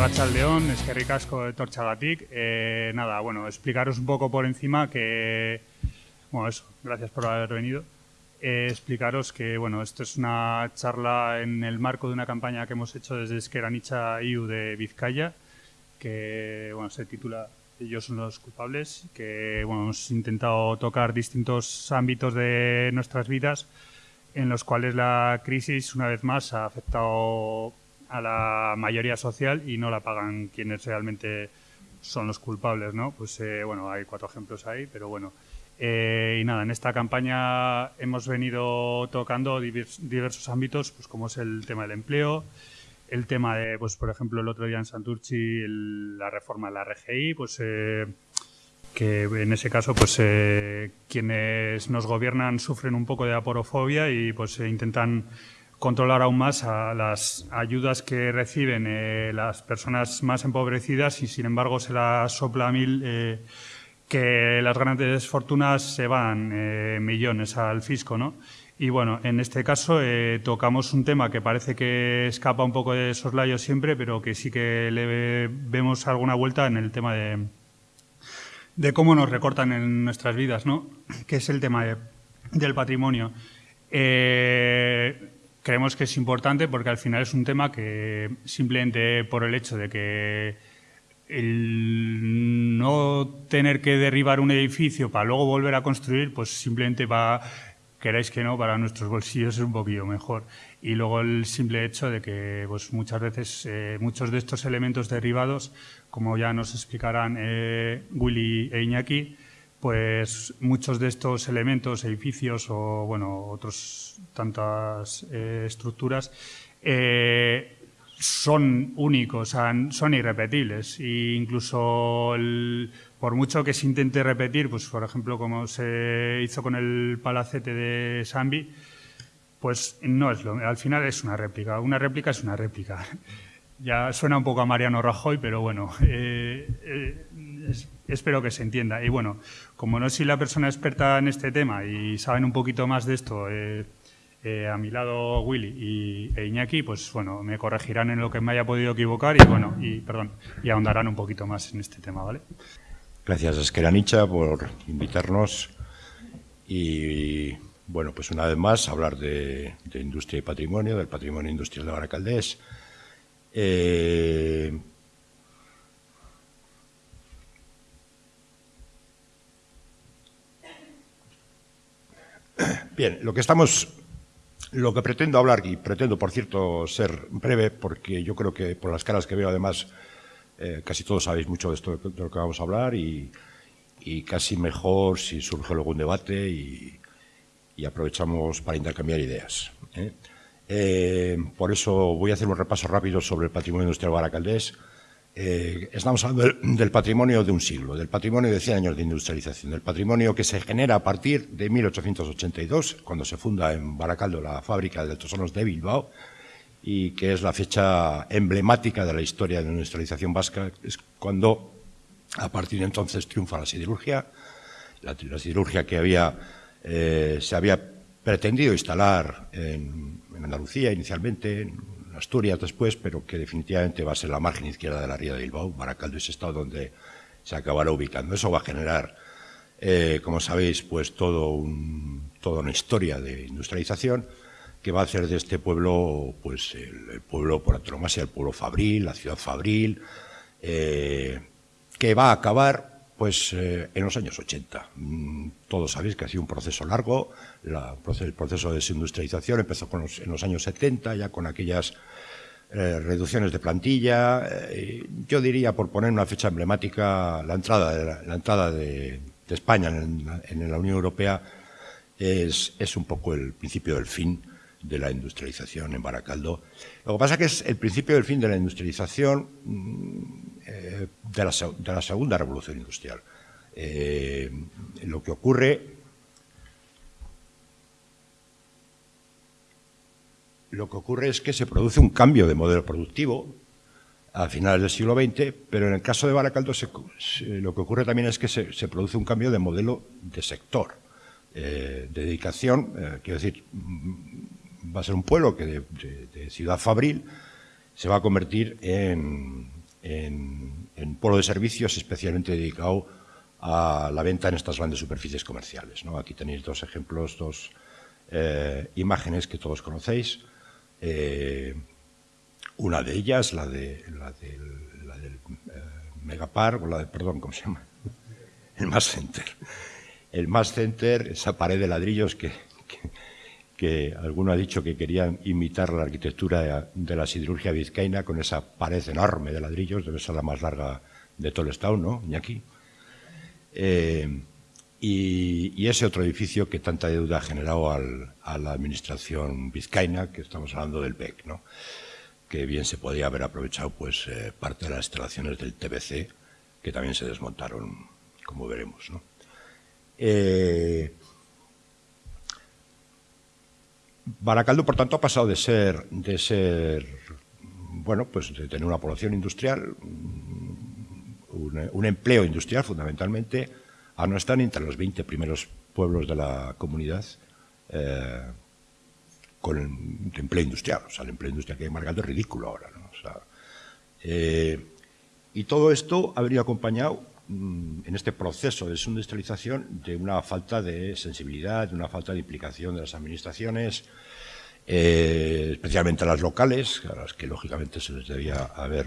Arrachaldeón, es que ricasco de Torchagatic. Eh, nada, bueno, explicaros un poco por encima que, bueno, eso, gracias por haber venido. Eh, explicaros que, bueno, esto es una charla en el marco de una campaña que hemos hecho desde Esqueranicha IU de Vizcaya, que, bueno, se titula Ellos son los culpables, que, bueno, hemos intentado tocar distintos ámbitos de nuestras vidas en los cuales la crisis, una vez más, ha afectado a la mayoría social y no la pagan quienes realmente son los culpables, ¿no? Pues eh, bueno, hay cuatro ejemplos ahí, pero bueno. Eh, y nada, en esta campaña hemos venido tocando diversos ámbitos, pues como es el tema del empleo, el tema de, pues por ejemplo, el otro día en Santurchi, la reforma de la RGI, pues eh, que en ese caso, pues quienes nos gobiernan sufren un poco de aporofobia y pues intentan controlar aún más las ayudas que reciben eh, las personas más empobrecidas y, sin embargo, se las sopla a mil eh, que las grandes fortunas se van eh, millones al fisco, ¿no? Y bueno, en este caso tocamos un tema que parece que escapa un poco de soslayo siempre, pero que sí que le vemos alguna vuelta en el tema de, de cómo nos recortan en nuestras vidas, ¿no? Que es el tema del patrimonio. Creemos que es importante porque al final es un tema que simplemente por el hecho de que el no tener que derribar un edificio para luego volver a construir, pues simplemente va, queráis que no, para nuestros bolsillos es un poquillo mejor. Y luego el simple hecho de que pues muchas veces eh, muchos de estos elementos derribados, como ya nos explicarán eh, Willy e Iñaki, pues muchos de estos elementos, edificios o bueno, otros tantas eh, estructuras eh, son únicos, son irrepetibles e incluso por mucho que se intente repetir, pues por ejemplo como se hizo con el palacete de Sambi, pues no es lo, al final es una réplica, una réplica es una réplica. Ya suena un poco a Mariano Rajoy, pero bueno, eh, espero que se entienda. Y bueno, como no soy la persona experta en este tema y saben un poquito más de esto, eh, eh, a mi lado Willy y, e Iñaki, pues bueno, me corregirán en lo que me haya podido equivocar y bueno, y perdón, y ahondarán un poquito más en este tema, ¿vale? Gracias Esqueranicha por invitarnos y bueno, pues una vez más hablar de, industria y patrimonio, del patrimonio industrial de Baracaldés. Eh, Bien, lo que estamos, lo que pretendo hablar, y pretendo, por cierto, ser breve, porque yo creo que por las caras que veo, además, eh, casi todos sabéis mucho de esto de lo que vamos a hablar y, casi mejor si surge luego un debate y, aprovechamos para intercambiar ideas. ¿eh? Eh, por eso voy a hacer un repaso rápido sobre el patrimonio industrial baracaldés, eh, estamos hablando del, patrimonio de un siglo, del patrimonio de 100 años de industrialización, del patrimonio que se genera a partir de 1882, cuando se funda en Baracaldo la fábrica de Tosonos de Bilbao, y que es la fecha emblemática de la historia de la industrialización vasca, es cuando a partir de entonces triunfa la siderurgia, la, siderurgia que había, eh, se había pretendido instalar en, en Andalucía inicialmente, en Asturias después, pero que definitivamente va a ser la margen izquierda de la ría de Bilbao. Baracaldo es estado donde se acabará ubicando. Eso va a generar, eh, como sabéis, pues todo toda una historia de industrialización que va a hacer de este pueblo, pues el, pueblo por antonomasia, el pueblo fabril, la ciudad fabril, eh, que va a acabar pues eh, en los años 80. Mm, todos sabéis que ha sido un proceso largo, el proceso de desindustrialización empezó en los años 70, ya con aquellas eh, reducciones de plantilla. Eh, yo diría, por poner una fecha emblemática, la entrada de, la, entrada de, España en, la Unión Europea es, es, un poco el principio del fin de la industrialización en Baracaldo. Lo que pasa es que es el principio del fin de la industrialización mm, eh, de, la, segunda revolución industrial. Lo que ocurre lo que ocurre es que se produce un cambio de modelo productivo a finales del siglo XX, pero en el caso de Baracaldo lo que ocurre también es que se, produce un cambio de modelo de sector, eh, de dedicación, quiero decir, mm, va a ser un pueblo que de ciudad fabril se va a convertir en, en, en polo de servicios especialmente dedicado a la venta en estas grandes superficies comerciales. Aquí tenéis dos ejemplos, dos eh, imágenes que todos conocéis. Eh, una de ellas, la, de, la, la del eh, Megapark, o la de, perdón, ¿cómo se llama? El Mass Center. El Mass Center, esa pared de ladrillos que, que, alguno ha dicho que querían imitar la arquitectura de, la siderurgia vizcaína con esa pared enorme de ladrillos, debe ser la más larga de todo el estado, ¿no? Eh, y, ese otro edificio que tanta deuda ha generado a la administración vizcaína, que estamos hablando del BEC, ¿no? que bien se podía haber aprovechado pues eh, parte de las instalaciones del TBC, que también se desmontaron, como veremos. ¿no? Eh, Baracaldo, por tanto, ha pasado de ser, de ser, bueno, pues de tener una población industrial, un, empleo industrial fundamentalmente, a no estar entre los 20 primeros pueblos de la comunidad eh, con el empleo industrial. O sea, el empleo industrial que hay en es ridículo ahora. Eh, y todo esto ha venido acompañado mm, en este proceso de desindustrialización de una falta de sensibilidad, de una falta de implicación de las administraciones, eh, especialmente las locales, a las que lógicamente se les debía haber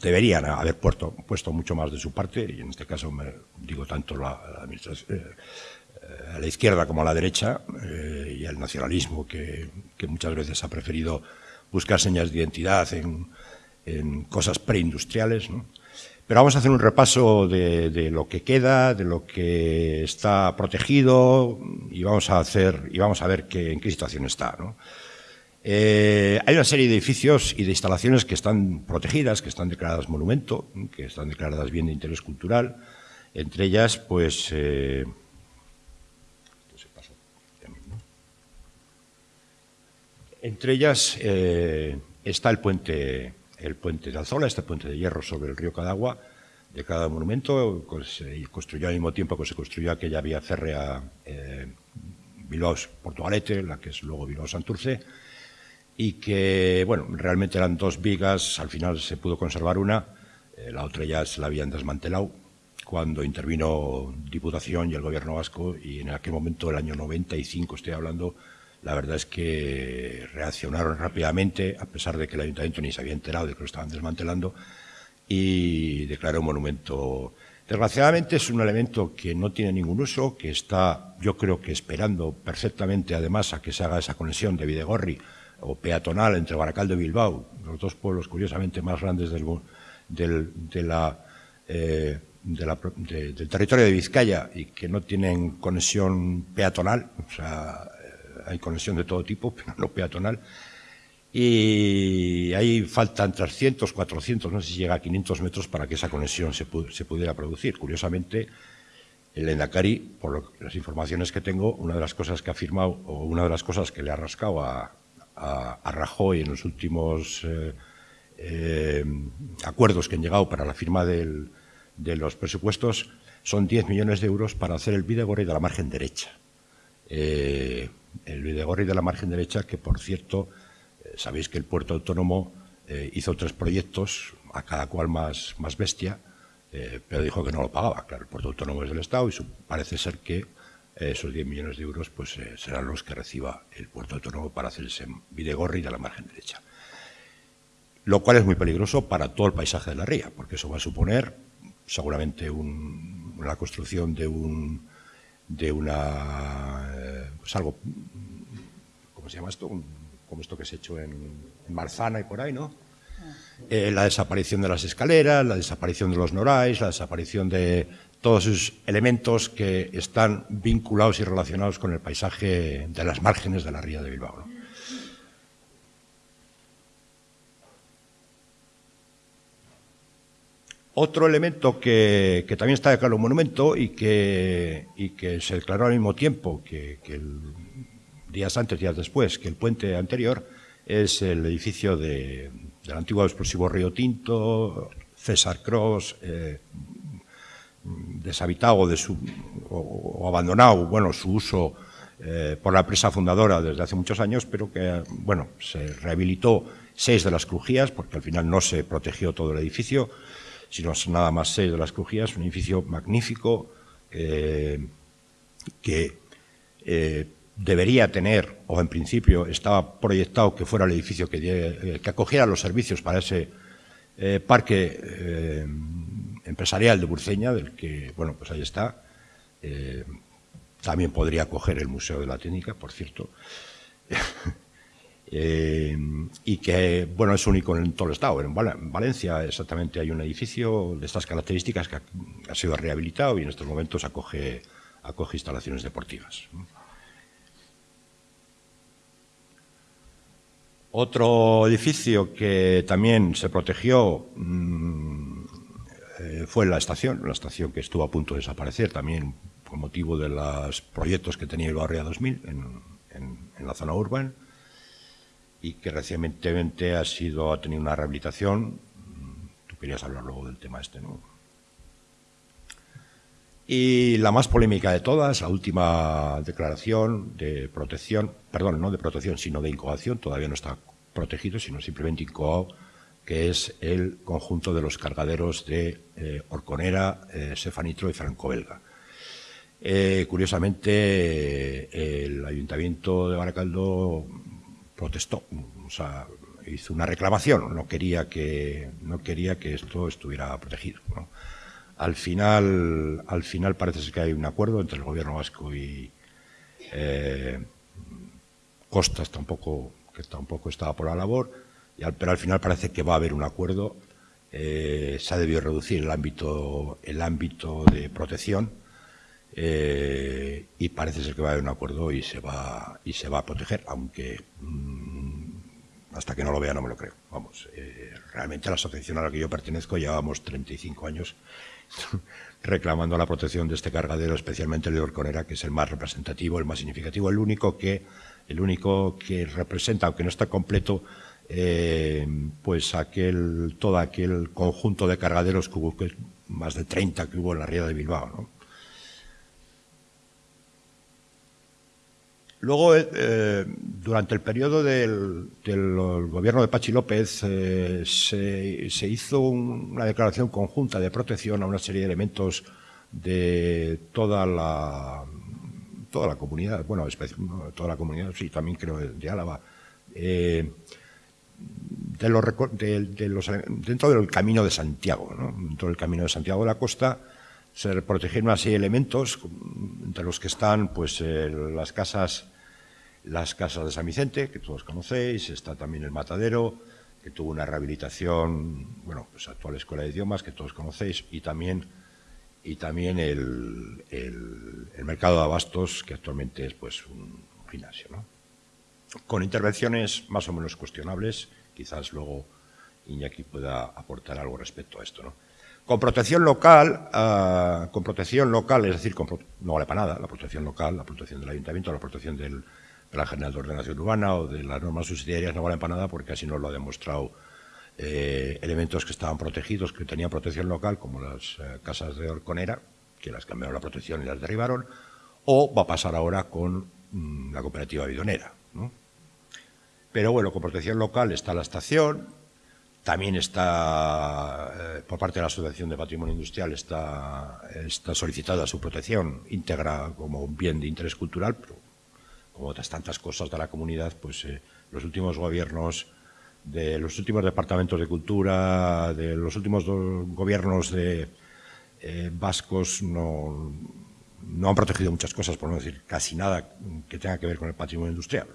deberían haber puesto, puesto mucho más de su parte, y en este caso me digo tanto la, administración, eh, a la izquierda como a la derecha, eh, y el nacionalismo que, muchas veces ha preferido buscar señas de identidad en, cosas preindustriales. Pero vamos a hacer un repaso de, lo que queda, de lo que está protegido, y vamos a hacer y vamos a ver en qué situación está. ¿no? Eh, hay una serie de edificios y de instalaciones que están protegidas, que están declaradas monumento, que están declaradas bien de interés cultural. Entre ellas, pues... Eh, entre ellas eh, está el puente, el puente de Alzola, este puente de hierro sobre el río Cadagua, de cada monumento, se construyó al mismo tiempo que se construyó aquella vía férrea Bilbao-Portugalete, la que es luego Bilbao-Santurce, y que, bueno, realmente eran dos vigas, al final se pudo conservar una, eh, la otra ya se la habían desmantelado cuando intervino Diputación y el Gobierno vasco y en aquel momento, el año 95 estoy hablando, la verdad es que reaccionaron rápidamente, a pesar de que el Ayuntamiento ni se había enterado de que lo estaban desmantelando, y declaró un monumento. Desgraciadamente es un elemento que no tiene ningún uso, que está, yo creo que esperando perfectamente, además, a que se haga esa conexión de Videgorri o peatonal entre Baracaldo y Bilbao, los dos pueblos curiosamente más grandes del, de la, eh, del territorio de Vizcaya y que no tienen conexión peatonal, o sea, eh, hay conexión de todo tipo, pero no peatonal. Y ahí faltan 300, 400, no sé si llega a 500 metros para que esa conexión se, se pudiera producir. Curiosamente, el Endacari, por las informaciones que tengo, una de las cosas que ha firmado o una de las cosas que le ha rascado a, a, Rajoy en los últimos eh, eh, acuerdos que han llegado para la firma de los presupuestos son 10 millones de euros para hacer el Videgorri de la margen derecha. Eh, el Videgorri de la margen derecha, que por cierto, sabéis que el puerto autónomo hizo tres proyectos, a cada cual más, más bestia, pero dijo que no lo pagaba. Claro, el puerto autónomo es del Estado y parece ser que esos 10 millones de euros pues, eh, serán los que reciba el puerto autónomo para hacer ese Videgorri de la margen derecha. Lo cual es muy peligroso para todo el paisaje de la ría, porque eso va a suponer seguramente la construcción de un de una eh, pues algo ¿cómo se llama esto? como esto que se ha hecho en, Marzana y por ahí, ¿no? Eh, la desaparición de las escaleras, la desaparición de los norais, la desaparición de todos esos elementos que están vinculados y relacionados con el paisaje de las márgenes de la ría de Bilbao. Otro elemento que, también está declarado un monumento y que, que se declaró al mismo tiempo que, días antes, días después, que el puente anterior, es el edificio del antiguo explosivo Río Tinto, César Cross, eh, deshabitado de su, o, abandonado, bueno, su uso eh, por la empresa fundadora desde hace muchos años, pero que, bueno, se rehabilitó seis de las crujías, porque al final no se protegió todo el edificio, sino nada más seis de las crujías, un edificio magnífico eh, que eh, debería tener, o en principio estaba proyectado que fuera el edificio que, que acogiera los servicios para ese parque empresarial de Burceña, del que, bueno, pues ahí está. también podría acoger el Museo de la Técnica, por cierto. Eh, y que bueno es único en todo el estado. En, Valencia exactamente hay un edificio de estas características que ha, sido rehabilitado y en estos momentos acoge, acoge instalaciones deportivas. Otro edificio que también se protegió mm, eh, fue la estación, la estación que estuvo a punto de desaparecer también con motivo de los proyectos que tenía el Barrio 2000 en, en la zona urbana y que recientemente ha sido ha tenido una rehabilitación. Tú querías hablar luego del tema este, ¿no? Y la más polémica de todas, la última declaración de protección, perdón, no de protección, sino de incoación, todavía no está protegido, sino simplemente incoado, que es el conjunto de los cargaderos de eh, Orconera, eh, Sefanitro y Franco Belga. Eh, curiosamente, el Ayuntamiento de Baracaldo protestó, o sea, hizo una reclamación, no quería que, no quería que esto estuviera protegido. Al, final, al final parece ser que hay un acuerdo entre el gobierno vasco y eh, Costas, tampoco, que tampoco estaba por la labor, pero al final parece que va a haber un acuerdo. Eh, se ha debido reducir el ámbito, el ámbito de protección eh, y parece ser que va a haber un acuerdo y se va y se va a proteger, aunque mm, hasta que no lo vea no me lo creo. Vamos, eh, realmente la asociación a la que yo pertenezco llevamos 35 años reclamando la protección de este cargadero, especialmente el de Orconera, que es el más representativo, el más significativo, el único que el único que representa, aunque no está completo, eh, pues aquel todo aquel conjunto de cargaderos que hubo, más de 30 que hubo en la ría de Bilbao, ¿no? Luego, eh, durante el periodo del, gobierno de Pachi López, eh, se, hizo una declaración conjunta de protección a una serie de elementos de toda la, toda la comunidad, bueno, toda la comunidad, sí, también creo de, Álava, de los, de, los, dentro del camino de Santiago, ¿no? dentro del camino de Santiago de la Costa, se protegieron así elementos, entre los que están pues eh, las casas las casas de San Vicente, que todos conocéis, está también el Matadero, que tuvo una rehabilitación, bueno, pues actual Escuela de Idiomas, que todos conocéis, y también, y también el, el, Mercado de Abastos, que actualmente es pues un gimnasio, ¿no? Con intervenciones más o menos cuestionables, quizás luego Iñaki pueda aportar algo respecto a esto, ¿no? Con protección local, ah, con protección local, es decir, no vale para nada la protección local, la protección del ayuntamiento, la protección del, de la General de Ordenación Urbana o de las normas subsidiarias no valen para nada porque así nos lo ha demostrado eh, elementos que estaban protegidos, que tenían protección local, como las eh, casas de Orconera, que las cambiaron la protección y las derribaron, o va a pasar ahora con mm, la cooperativa bidonera. Pero bueno, con protección local está la estación, también está, eh, por parte de la Asociación de Patrimonio Industrial, está, solicitada su protección íntegra como un bien de interés cultural, pero como otras tantas cosas de la comunidad, pues eh, los últimos gobiernos de los últimos departamentos de cultura, de los últimos gobiernos de eh, vascos no, no han protegido muchas cosas, por no decir casi nada que tenga que ver con el patrimonio industrial.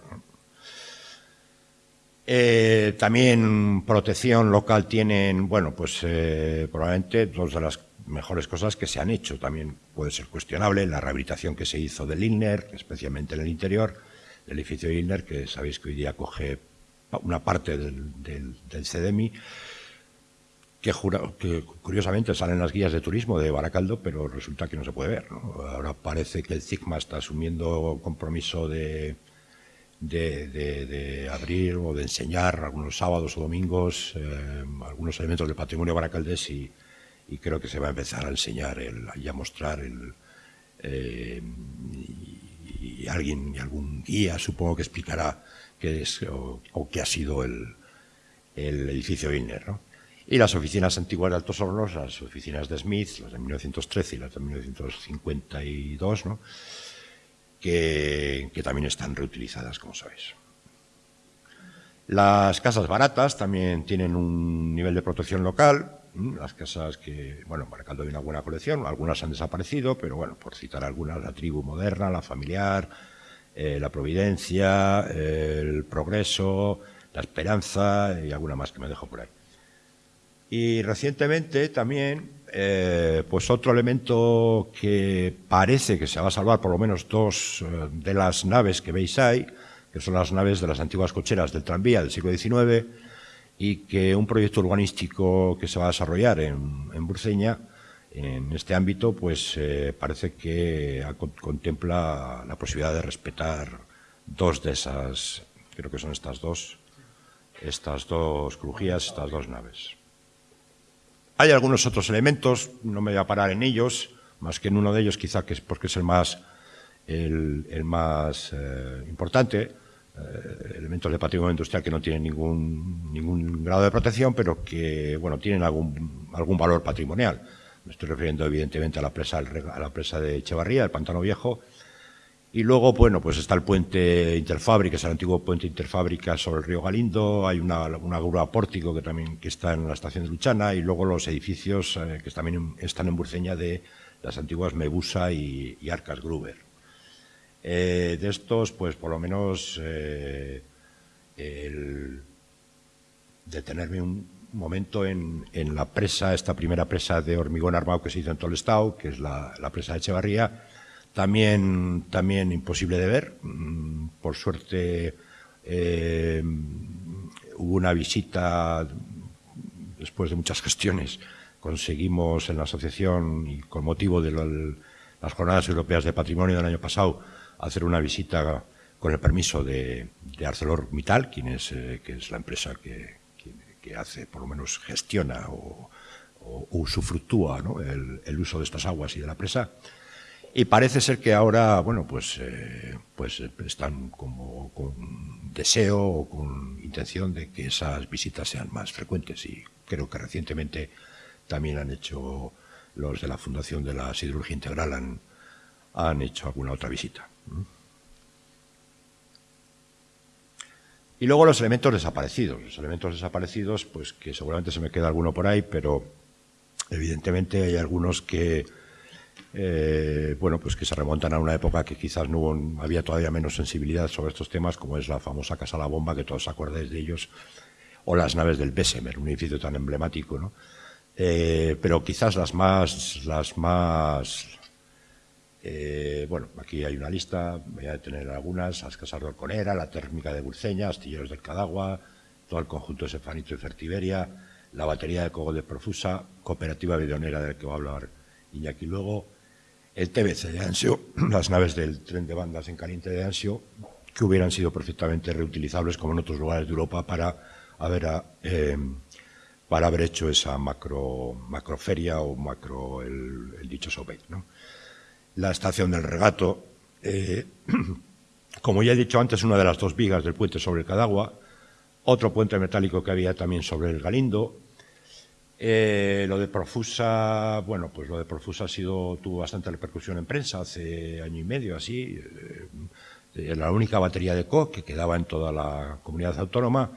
Eh, también protección local tienen, bueno, pues eh, probablemente dos de las mejores cosas que se han hecho. También puede ser cuestionable la rehabilitación que se hizo del ILNER, especialmente en el interior del edificio ILNER, que sabéis que hoy día coge una parte del, CDMI, que, curiosamente salen las guías de turismo de Baracaldo, pero resulta que no se puede ver. Ahora parece que el CIGMA está asumiendo compromiso de, de, abrir o de enseñar algunos sábados o domingos eh, algunos elementos del patrimonio baracaldés y, y creo que se va a empezar a enseñar el, y a mostrar el, eh, y, alguien y algún guía supongo que explicará qué es o, qué ha sido el, edificio Wilner. Y las oficinas antiguas de Altos Hornos, las oficinas de Smith, las de 1913 y las de 1952, ¿no? que, también están reutilizadas, como sabéis. Las casas baratas también tienen un nivel de protección local. Las casas que, bueno, Baracaldo hay una buena colección, algunas han desaparecido, pero bueno, por citar algunas, la tribu moderna, la familiar, eh, la providencia, el progreso, la esperanza y alguna más que me dejo por ahí. Y recientemente también, eh, pues otro elemento que parece que se va a salvar, por lo menos dos eh, de las naves que veis ahí, que son las naves de las antiguas cocheras del tranvía del siglo XIX, y que un proyecto urbanístico que se va a desarrollar en, en en este ámbito, pues eh, parece que contempla la posibilidad de respetar dos de esas, creo que son estas dos, estas dos crujías, estas dos naves. Hay algunos otros elementos, no me voy a parar en ellos, más que en uno de ellos quizá que es porque es el más, el, más eh, importante, eh, elementos de patrimonio industrial que no tienen ningún, ningún grado de protección, pero que bueno, tienen algún, algún valor patrimonial. Me estoy refiriendo evidentemente a la presa, a la presa de Echevarría, el Pantano Viejo, y luego, bueno, pues está el puente Interfábrica, es el antiguo puente Interfábrica sobre el río Galindo, hay una, una grúa pórtico que también que está en la estación de Luchana, y luego los edificios eh, que también están en Burceña de las antiguas Mebusa y Arcas Gruber. Eh, de estos, pues por lo menos eh, detenerme un momento en, la presa, esta primera presa de hormigón armado que se hizo en Tolestao, que es la, presa de Echevarría, también, también imposible de ver. Mm, por suerte eh, hubo una visita, después de muchas gestiones, conseguimos en la asociación y con motivo de las Jornadas Europeas de Patrimonio del año pasado, hacer una visita con el permiso de, ArcelorMittal, quien es, eh, que es la empresa que, que, hace, por lo menos gestiona o, usufructúa el, uso de estas aguas y de la presa. Y parece ser que ahora, bueno, pues, eh, pues están como con deseo o con intención de que esas visitas sean más frecuentes y creo que recientemente también han hecho los de la Fundación de la Siderurgia Integral han, han hecho alguna otra visita. Y luego los elementos desaparecidos. Los elementos desaparecidos, pues que seguramente se me queda alguno por ahí, pero evidentemente hay algunos que, eh, bueno, pues que se remontan a una época que quizás no había todavía menos sensibilidad sobre estos temas, como es la famosa Casa La Bomba, que todos acordáis de ellos, o las naves del Bessemer, un edificio tan emblemático, ¿no? Eh, pero quizás las más, las más eh, bueno, aquí hay una lista, voy a tener algunas, las casas de Orconera, la térmica de Burceña, Astilleros del Cadagua, todo el conjunto de Sefanito y Fertiberia, la batería de Cogo de Profusa, cooperativa videonera del que va a hablar Iñaki luego, el TBC de Ansio, las naves del tren de bandas en caliente de Ansio, que hubieran sido perfectamente reutilizables como en otros lugares de Europa para haber, eh, para haber hecho esa macro, macroferia o macro, el, el dicho Sobey, ¿no? la estación del regato. Eh, como ya he dicho antes, una de las dos vigas del puente sobre el Cadagua, otro puente metálico que había también sobre el Galindo. Eh, lo de Profusa, bueno, pues lo de Profusa ha sido, tuvo bastante repercusión en prensa hace año y medio, así. Eh, la única batería de CO que quedaba en toda la comunidad autónoma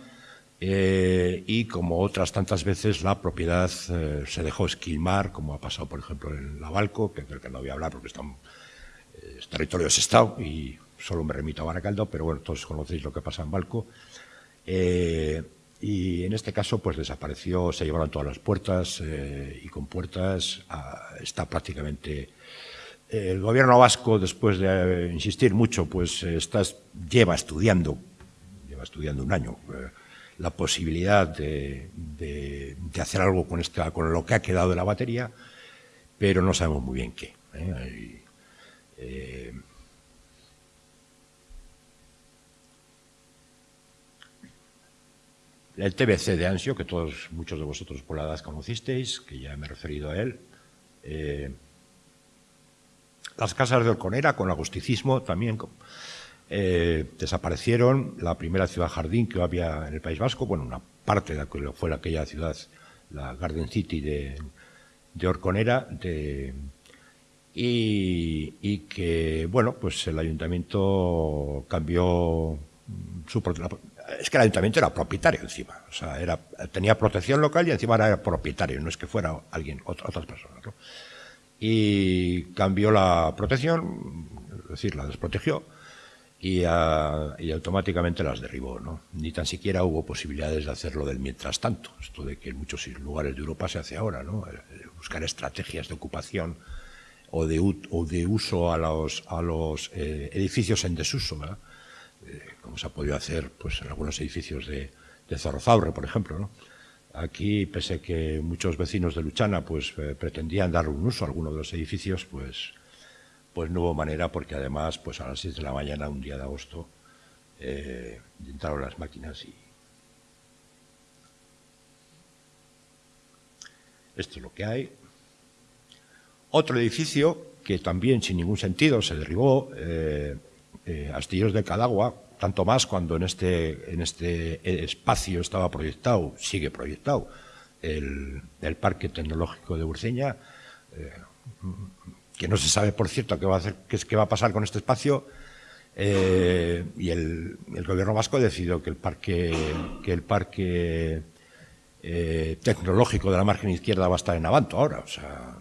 eh, y como otras tantas veces la propiedad eh, se dejó esquilmar, como ha pasado por ejemplo en la Balco, que creo que no voy a hablar porque están, eh, es territorio Estado y solo me remito a Baracaldo, pero bueno, todos conocéis lo que pasa en Balco. Y en este caso pues desapareció, se llevaron todas las puertas y con puertas ah, está prácticamente... el gobierno vasco, después de insistir mucho, pues está, lleva estudiando, lleva estudiando un año la posibilidad de, hacer algo con, esta, con lo que ha quedado de la batería, pero no sabemos muy bien qué. ¿eh? Eh, el TBC de Ansio, que todos, muchos de vosotros por la edad conocisteis, que ya me he referido a él. Eh, las casas de Orconera con agusticismo también eh, desaparecieron la primera ciudad jardín que había en el País Vasco, bueno, una parte de la que fue aquella ciudad, la Garden City de, de Orconera, de, y, que, bueno, pues el ayuntamiento cambió su es que el ayuntamiento era propietario encima, o sea, era, tenía protección local y encima era propietario, no es que fuera alguien, otras personas. ¿no? Y cambió la protección, es decir, la desprotegió y, y, automáticamente las derribó. ¿no? Ni tan siquiera hubo posibilidades de hacerlo del mientras tanto, esto de que en muchos lugares de Europa se hace ahora, ¿no? buscar estrategias de ocupación o de, de uso a los, a los eh, edificios en desuso, eh, como se ha podido hacer pues, en algunos edificios de, de por ejemplo. Aquí, pese a que muchos vecinos de Luchana pues, eh, pretendían dar un uso a alguno de los edificios, pues, pues no hubo manera porque además pues, a las 6 de la mañana, un día de agosto, entraron las máquinas y... Esto es lo que hay. Otro edificio que también sin ningún sentido se derribó, eh, eh, Astilleros de Cadagua, tanto más cuando en este, en este espacio estaba proyectado, sigue proyectado, el, Parque Tecnológico de Urceña, eh, que no se sabe, por cierto, qué va a, hacer, qué, va a pasar con este espacio, y el, gobierno vasco decidió que el parque, que el parque tecnológico de la margen izquierda va a estar en Avanto ahora. O sea,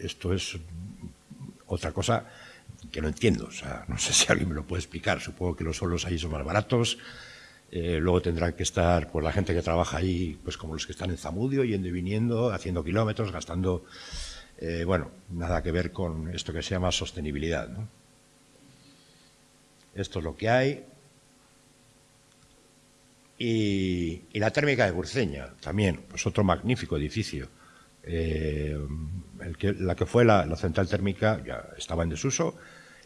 esto es otra cosa que no entiendo. O sea, no sé si alguien me lo puede explicar. Supongo que los suelos ahí son más baratos. Eh, luego tendrán que estar pues, la gente que trabaja ahí, pues como los que están en Zamudio, yendo y viniendo, haciendo kilómetros, gastando. Eh, bueno, nada que ver con esto que se llama sostenibilidad. Esto es lo que hay. Y, la térmica de Burceña, también, pues otro magnífico edificio eh, la que fue la, central térmica ya estaba en desuso,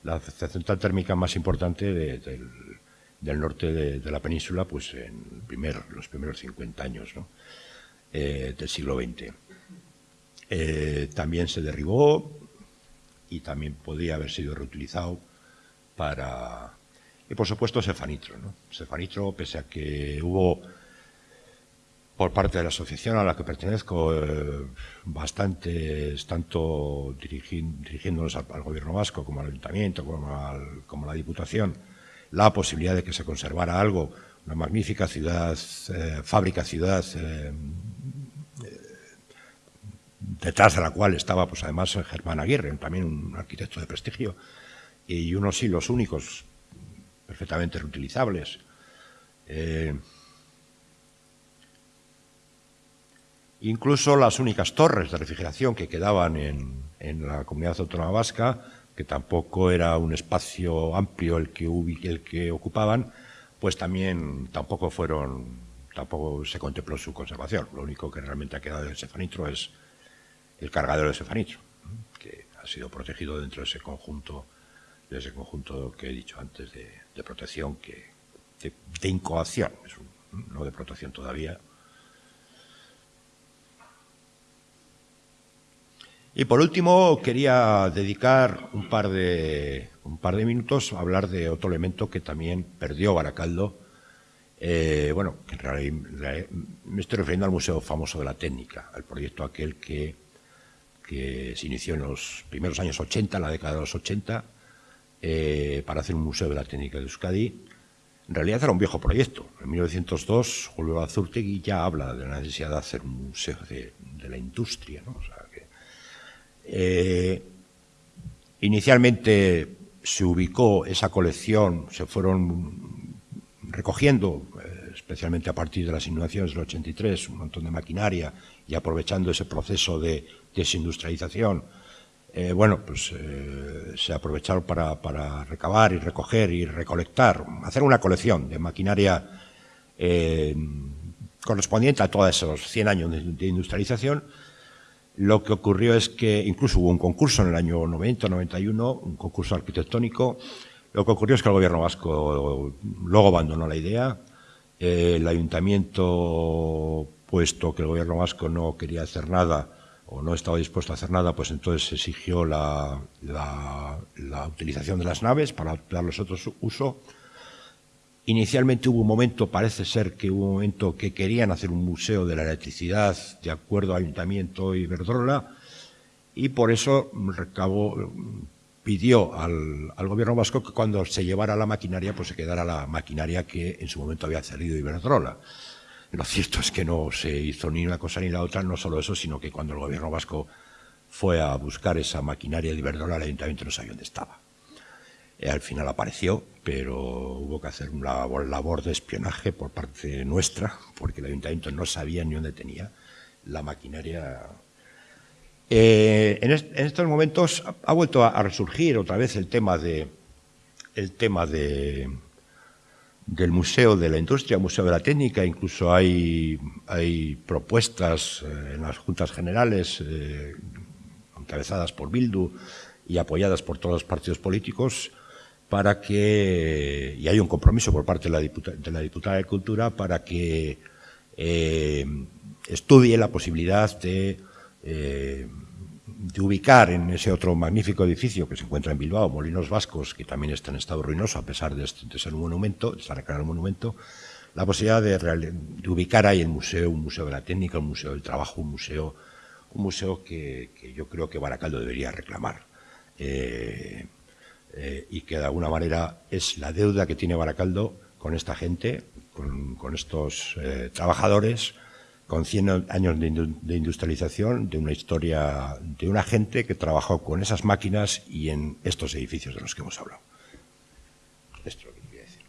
la central térmica más importante del, norte de, la península, pues en los primeros 50 años eh, del siglo XX. Eh, también se derribó y también podría haber sido reutilizado para... Y por supuesto Cefanitro. ¿no? Cefanitro, pese a que hubo por parte de la asociación a la que pertenezco, eh, bastantes, tanto dirigiéndonos al, gobierno vasco como al ayuntamiento, como, a la diputación, la posibilidad de que se conservara algo, una magnífica ciudad, eh, fábrica ciudad, eh, detrás de la cual estaba pues además Germán Aguirre, también un arquitecto de prestigio, y unos hilos únicos perfectamente reutilizables. Incluso las únicas torres de refrigeración que quedaban en, la comunidad autónoma vasca, que tampoco era un espacio amplio el que, el que ocupaban, pues también tampoco fueron, tampoco se contempló su conservación. Lo único que realmente ha quedado de Cefanitro es el cargadero de Cefanitro, que ha sido protegido dentro de ese conjunto, de ese conjunto que he dicho antes de, protección, que, de, incoación, no de protección todavía, Y por último, quería dedicar un par de, un par de minutos a hablar de otro elemento que también perdió Baracaldo. Eh, bueno, en realidad me estoy refiriendo al Museo Famoso de la Técnica, al proyecto aquel que, que se inició en los primeros años 80, en la década de los 80, eh, para hacer un Museo de la Técnica de Euskadi. En realidad era un viejo proyecto. En 1902, Julio Azurtegui ya habla de la necesidad de hacer un museo de, la industria, ¿no? Eh, inicialmente se ubicó esa colección, se fueron recogiendo, eh, especialmente a partir de las inundaciones del 83, un montón de maquinaria y aprovechando ese proceso de desindustrialización, eh, bueno, pues se aprovecharon para, recabar y recoger y recolectar, hacer una colección de maquinaria correspondiente a todos esos 100 años de industrialización lo que ocurrió es que incluso hubo un concurso en el año 90, 91, un concurso arquitectónico. Lo que ocurrió es que el gobierno vasco luego abandonó la idea. El ayuntamiento, puesto que el gobierno vasco no quería hacer nada o no estaba dispuesto a hacer nada, pues entonces exigió la,, la, utilización de las naves para darles otro uso. Inicialmente hubo un momento, parece ser que hubo un momento que querían hacer un museo de la electricidad de acuerdo al Ayuntamiento y Verdrola y por eso recabó, pidió al, gobierno vasco que cuando se llevara la maquinaria, pues se quedara la maquinaria que en su momento había cedido Iberdrola. Lo cierto es que no se hizo ni una cosa ni la otra, no solo eso, sino que cuando el gobierno vasco fue a buscar esa maquinaria de Iberdrola, el ayuntamiento no sabía dónde estaba. Eh, al final apareció, pero hubo que hacer una labor, de espionaje por parte nuestra, porque el ayuntamiento no sabía ni dónde tenía la maquinaria. Eh, en, estos momentos ha, vuelto a, resurgir otra vez el tema de el tema de del Museo de la Industria, Museo de la Técnica, incluso hay, hay propuestas eh, en las juntas generales encabezadas por Bildu y apoyadas por todos los partidos políticos para que, y hay un compromiso por parte de la, diputada de, Cultura para que eh, estudie la posibilidad de, eh, de, ubicar en ese otro magnífico edificio que se encuentra en Bilbao, Molinos Vascos, que también está en estado ruinoso a pesar de, ser un monumento, de estar declarado un monumento, la posibilidad de, ubicar ahí el museo, un museo de la técnica, un museo del trabajo, un museo, un que, yo creo que Baracaldo debería reclamar. Eh, eh, y que de alguna manera es la deuda que tiene Baracaldo con esta gente, con, estos eh, trabajadores, con 100 años de, industrialización, de una historia, de una gente que trabajó con esas máquinas y en estos edificios de los que hemos hablado. Esto es lo que quería decir.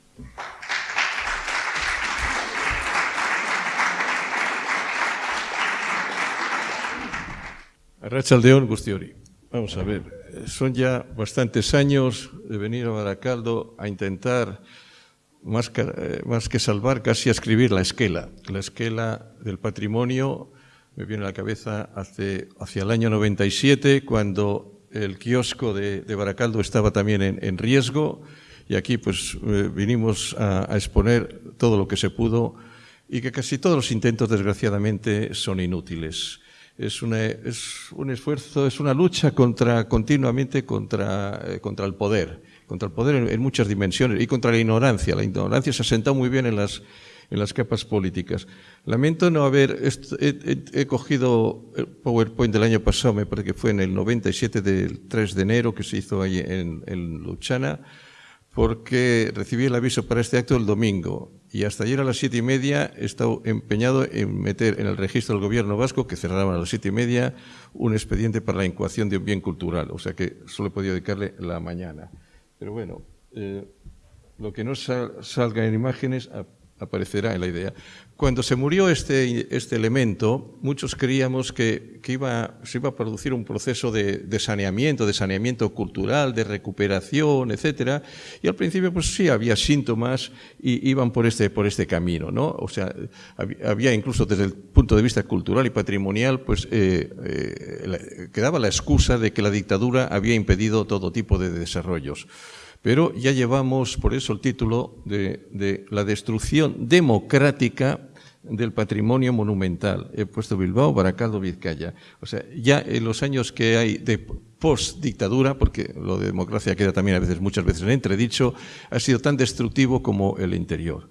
Gustiori. Vamos a ver son ya bastantes años de venir a Baracaldo a intentar, más que, eh, más que salvar, casi a escribir la esquela. La esquela del patrimonio me viene a la cabeza hace, hacia el año 97, cuando el kiosco de, Baracaldo estaba también en, riesgo, y aquí pues eh, vinimos a, a exponer todo lo que se pudo y que casi todos los intentos, desgraciadamente, son inútiles es, es un esfuerzo, es una lucha contra, continuamente contra, eh, contra el poder, contra el poder en, muchas dimensiones y contra la ignorancia. La ignorancia se ha sentado muy bien en las, en las capas políticas. Lamento no haber, he, cogido el PowerPoint del año pasado, me parece que fue en el 97 del 3 de enero que se hizo ahí en, en Luchana, porque recibí el aviso para este acto el domingo y hasta ayer a las siete y media he estado empeñado en meter en el registro del gobierno vasco, que cerraban a las siete y media, un expediente para la incoación de un bien cultural, o sea que solo he podido dedicarle la mañana. Pero bueno, eh, lo que no salga en imágenes aparecerá en la idea. Cuando se murió este, este elemento, muchos creíamos que, iba, se iba a producir un proceso de, saneamiento, de saneamiento cultural, de recuperación, etcétera, y al principio pues sí había síntomas y iban por este, por este camino, ¿no? O sea, había incluso desde el punto de vista cultural y patrimonial, pues eh, eh, quedaba la excusa de que la dictadura había impedido todo tipo de desarrollos. Pero ya llevamos, por eso el título de, la destrucción democrática del patrimonio monumental. He puesto Bilbao, Baracaldo, Vizcaya. O sea, ya en los años que hay de post-dictadura, porque lo de democracia queda también a veces, muchas veces en entredicho, ha sido tan destructivo como el interior.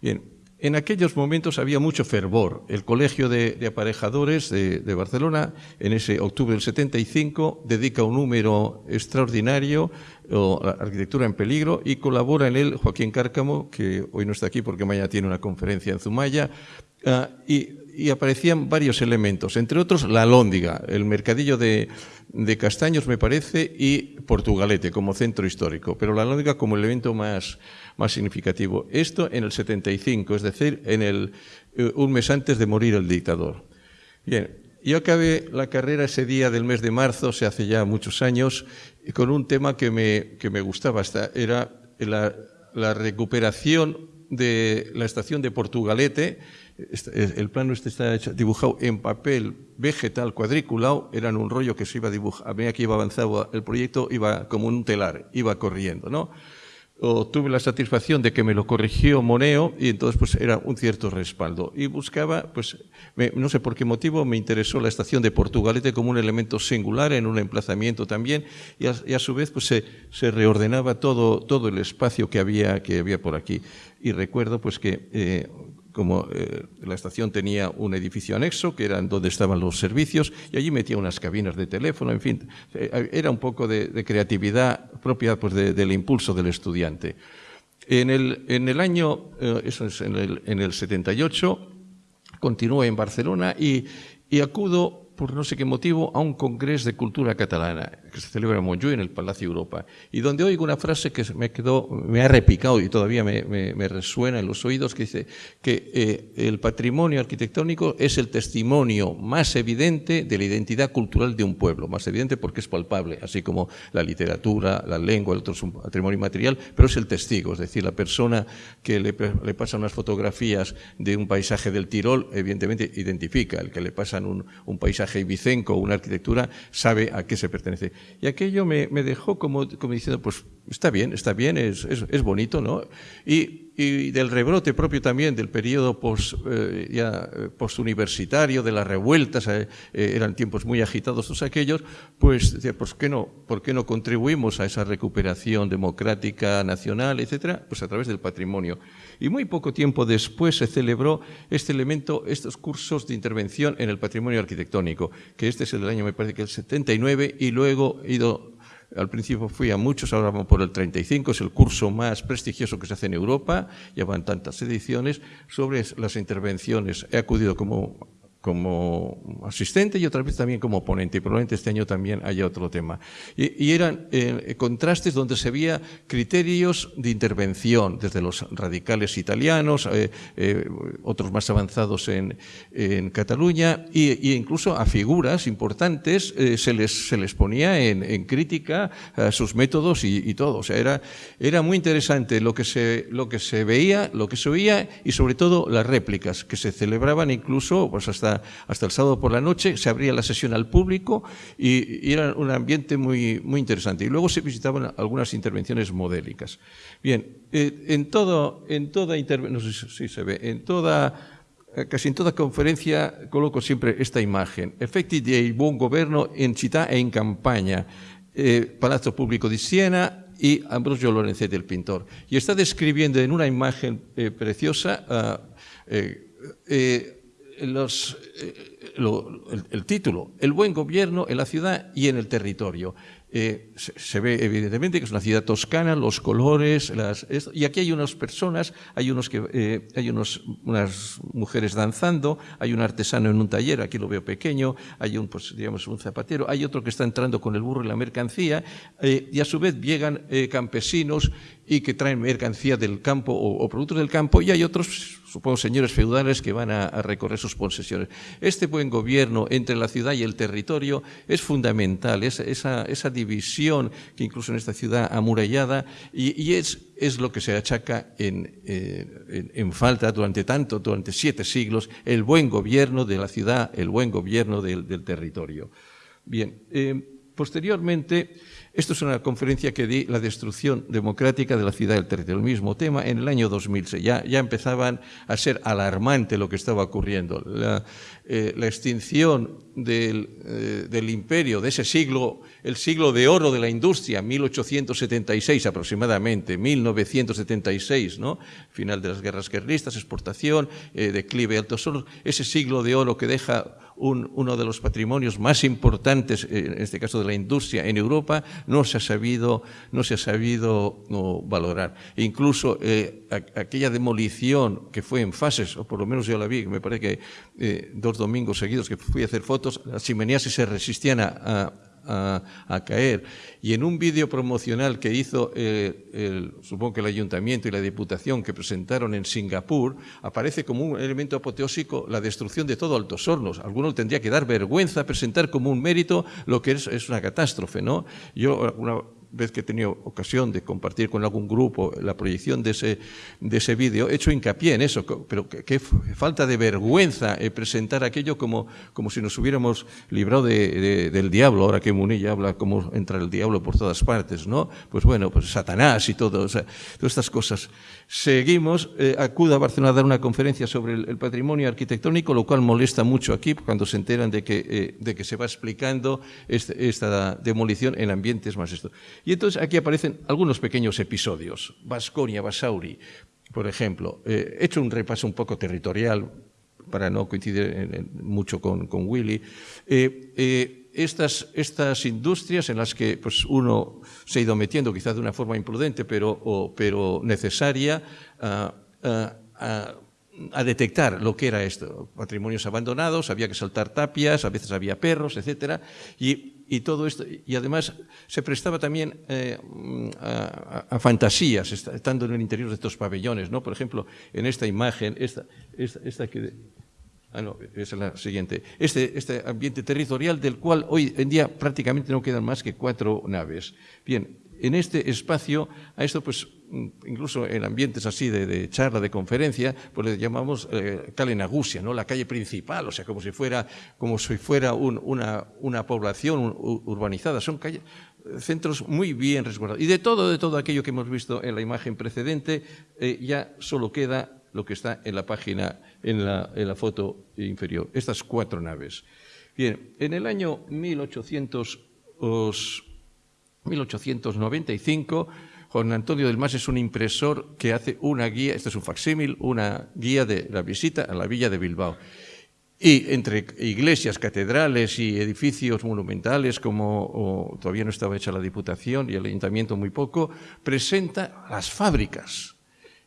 Bien, en aquellos momentos había mucho fervor. El Colegio de, Aparejadores de, Barcelona, en ese octubre del 75, dedica un número extraordinario a la arquitectura en peligro y colabora en él Joaquín Cárcamo, que hoy no está aquí porque mañana tiene una conferencia en Zumaya, ah, y, aparecían varios elementos, entre otros la Lóndiga, el mercadillo de, castaños, me parece, y Portugalete como centro histórico, pero la Lóndiga como elemento más más significativo. Esto en el 75, es decir, en el, eh, un mes antes de morir el dictador. Bien, yo acabé la carrera ese día del mes de marzo, se hace ya muchos años, con un tema que me, que me gustaba, hasta, era la, recuperación de la estación de Portugalete, el plano este está dibujado en papel vegetal cuadriculado, era un rollo que se iba a dibujar, a medida que iba avanzando el proyecto, iba como un telar, iba corriendo, ¿no? O tuve la satisfacción de que me lo corrigió Moneo y entonces pues era un cierto respaldo. Y buscaba, pues no sé por qué motivo, me interesó la estación de Portugalete como un elemento singular en un emplazamiento también y a, su vez pues se, se, reordenaba todo, todo el espacio que había, que había por aquí. Y recuerdo pues que eh, como eh, la estación tenía un edificio anexo, que era donde estaban los servicios, y allí metía unas cabinas de teléfono, en fin, eh, era un poco de, creatividad propia pues, del impulso del estudiante. En el, en el año, eh, eso es en el, en el 78, continúo en Barcelona y, y acudo por no sé qué motivo, a un congreso de cultura catalana que se celebra en Montjuïc, en el Palacio Europa, y donde oigo una frase que me quedó, me ha repicado y todavía me, resuena en los oídos, que dice que eh, el patrimonio arquitectónico es el testimonio más evidente de la identidad cultural de un pueblo, más evidente porque es palpable, así como la literatura, la lengua, el otro es un patrimonio material, pero es el testigo, es decir, la persona que le, le pasa unas fotografías de un paisaje del Tirol, evidentemente identifica, el que le pasan un, un paisaje vicenco una arquitectura, sabe a qué se pertenece. Y aquello me, dejó como, como, diciendo, pues está bien, está bien, es, es, bonito, ¿no? Y, del rebrote propio también del periodo post, eh, ya, eh, postuniversitario, de las revueltas, eh, eran tiempos muy agitados todos aquellos, pues decía, pues ¿qué no, ¿por qué no contribuimos a esa recuperación democrática, nacional, etcétera? Pues a través del patrimonio. Y muy poco tiempo después se celebró este elemento, estos cursos de intervención en el patrimonio arquitectónico, que este es el año, me parece que el 79, y luego ido al principio fui a muchos, ahora vamos por el 35, es el curso más prestigioso que se hace en Europa, llevan tantas ediciones, sobre las intervenciones. He acudido como como asistente y otra vez también como ponente. Y probablemente este año también haya otro tema. Y, eran eh, contrastes donde se veía criterios de intervención, desde los radicales italianos, eh, eh, otros más avanzados en, Cataluña, e incluso a figuras importantes se, les, se les ponía en, crítica a sus métodos y, todo. O sea, era, era muy interesante lo que, se, lo que se veía, lo que se oía y sobre todo las réplicas que se celebraban incluso pues hasta hasta, el sábado por la noche, se abría la sesión al público y, era un ambiente muy, muy interesante. Y luego se visitaban algunas intervenciones modélicas. Bien, eh, en, todo, en toda no sé si se ve, en toda casi en toda conferencia coloco siempre esta imagen. Efecti di buen gobierno en città e in campagna. Eh, Palazzo Público di Siena y Ambrosio Lorenzetti, el pintor. Y está describiendo en una imagen eh, preciosa uh, eh, el, título, el buen gobierno en la ciudad y en el territorio. Eh, se, ve evidentemente que es una ciudad toscana, los colores, y aquí hay unas personas, hay, unos eh, hay unos, unas mujeres danzando, hay un artesano en un taller, aquí lo veo pequeño, hay un, pues, digamos, un zapatero, hay otro que está entrando con el burro y la mercancía, y a su vez llegan campesinos y que traen mercancía del campo o, productos del campo, y hay otros, supongo, señores feudales que van a, recorrer sus posesiones. Este buen gobierno entre la ciudad y el territorio es fundamental, esa, esa, división que incluso en esta ciudad amurallada, y, es, es, lo que se achaca eh, en, falta durante tanto, durante siete siglos, el buen gobierno de la ciudad, el buen gobierno del, territorio. Bien, eh, posteriormente esto es una conferencia que di, la destrucción democrática de la ciudad del territorio, el mismo tema, en el año 2006. Ya, ya empezaban a ser alarmante lo que estaba ocurriendo. La, eh, extinción del, eh, del, imperio, de ese siglo, el siglo de oro de la industria, 1876 aproximadamente, 1976, ¿no? final de las guerras guerristas, exportación, eh, declive altos solos, ese siglo de oro que deja uno de los patrimonios más importantes, en este caso de la industria, en Europa, no se ha sabido, no se ha sabido valorar. E incluso eh, aquella demolición que fue en fases, o por lo menos yo la vi, me parece que eh, dos domingos seguidos que fui a hacer fotos, las chimeneas se resistían a a, caer. Y en un vídeo promocional que hizo, eh, el, supongo que el ayuntamiento y la diputación que presentaron en Singapur, aparece como un elemento apoteósico la destrucción de todo Altos Hornos. Alguno tendría que dar vergüenza presentar como un mérito lo que es, es una catástrofe. ¿no? Yo vez que he tenido ocasión de compartir con algún grupo la proyección de ese, de ese vídeo, he hecho hincapié en eso, pero qué falta de vergüenza eh, presentar aquello como, como si nos hubiéramos librado de, del diablo, ahora que Munilla habla cómo entra el diablo por todas partes, ¿no? Pues bueno, pues Satanás y todo, o sea, todas estas cosas. Seguimos, eh, acudo a Barcelona a dar una conferencia sobre el, patrimonio arquitectónico, lo cual molesta mucho aquí cuando se enteran de que, eh, de que se va explicando este, esta demolición en ambientes más esto. Y entonces aquí aparecen algunos pequeños episodios. Vasconia, Basauri, por ejemplo. Eh, he hecho un repaso un poco territorial para no coincidir mucho con, con Willy. Estas, estas, industrias en las que pues, uno se ha ido metiendo, quizás de una forma imprudente, pero, pero necesaria, a, a detectar lo que era esto. Patrimonios abandonados, había que saltar tapias, a veces había perros, etcétera, y y todo esto, y además se prestaba también eh, a, fantasías, estando en el interior de estos pabellones, ¿no? Por ejemplo, en esta imagen, esta, esta, que... Ah, no, es la siguiente. Este, este ambiente territorial del cual hoy en día prácticamente no quedan más que cuatro naves. Bien, en este espacio, a esto pues incluso en ambientes así de, charla, de conferencia, pues le llamamos eh, Calenagusia, ¿no? la calle principal, o sea, como si fuera, como si fuera una, una, población urbanizada. Son calles, centros muy bien resguardados. Y de todo, de todo aquello que hemos visto en la imagen precedente, eh, ya solo queda lo que está en la página, en la, foto inferior, estas cuatro naves. Bien, en el año 1800 1895, Juan Antonio del Mas es un impresor que hace una guía, este es un facsímil, una guía de la visita a la villa de Bilbao. Y entre iglesias, catedrales y edificios monumentales, como todavía no estaba hecha la Diputación y el Ayuntamiento muy poco, presenta las fábricas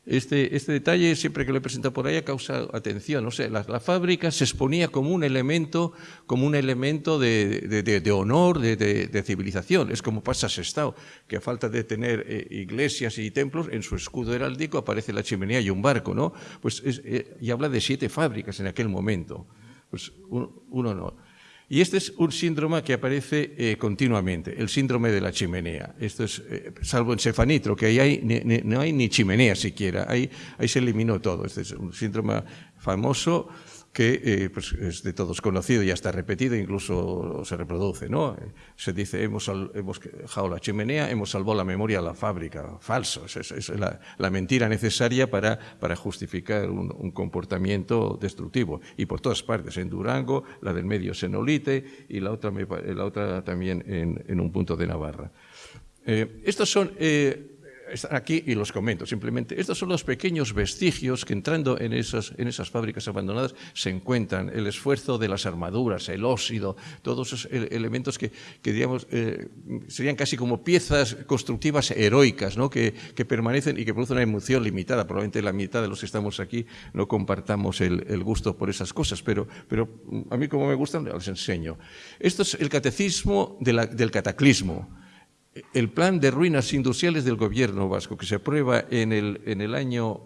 este, este, detalle, siempre que lo he presentado por ahí, ha causado atención. O sea, la, fábrica se exponía como un elemento, como un elemento de, honor, de, civilización. Es como pasa Sestao, que a falta de tener eh, iglesias y templos, en su escudo heráldico aparece la chimenea y un barco, ¿no? Pues eh, y habla de siete fábricas en aquel momento. Pues un, un honor. Y este es un síndrome que aparece eh, continuamente, el síndrome de la chimenea. Esto es, eh, salvo en Cefanitro, que ahí hay, no hay ni chimenea siquiera, ahí, ahí se eliminó todo. Este es un síndrome famoso que eh, pues es de todos conocido, ya está repetido, incluso se reproduce. ¿no? Se dice, hemos, hemos dejado la chimenea, hemos salvado la memoria a la fábrica. Falso, es, es la, la, mentira necesaria para, para justificar un, un, comportamiento destructivo. Y por todas partes, en Durango, la del medio Senolite y la otra, la otra también en, en un punto de Navarra. Eh, estos son eh, están aquí y los comento simplemente. Estos son los pequeños vestigios que entrando en esas, en esas fábricas abandonadas se encuentran. El esfuerzo de las armaduras, el óxido, todos esos elementos que, que digamos, eh, serían casi como piezas constructivas heroicas, ¿no? que, que, permanecen y que producen una emoción limitada. Probablemente la mitad de los que estamos aquí no compartamos el, el gusto por esas cosas, pero, pero a mí como me gustan, les enseño. Esto es el catecismo del cataclismo el plan de ruinas industriales del gobierno vasco que se aprueba en el, en el año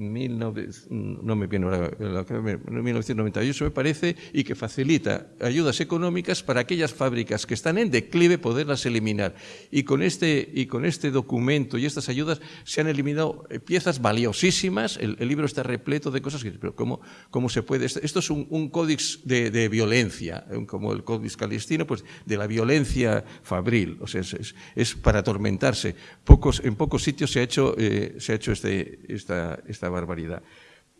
no me viene 1998 me parece, y que facilita ayudas económicas para aquellas fábricas que están en declive poderlas eliminar. Y con este, y con este documento y estas ayudas se han eliminado piezas valiosísimas, el, libro está repleto de cosas que, pero ¿cómo, cómo se puede? Esto es un, un códice de, violencia, como el códice calistino, pues de la violencia fabril, o sea, es, es, para atormentarse. Pocos, en pocos sitios se ha hecho, eh, se ha hecho este, esta esta barbaridad.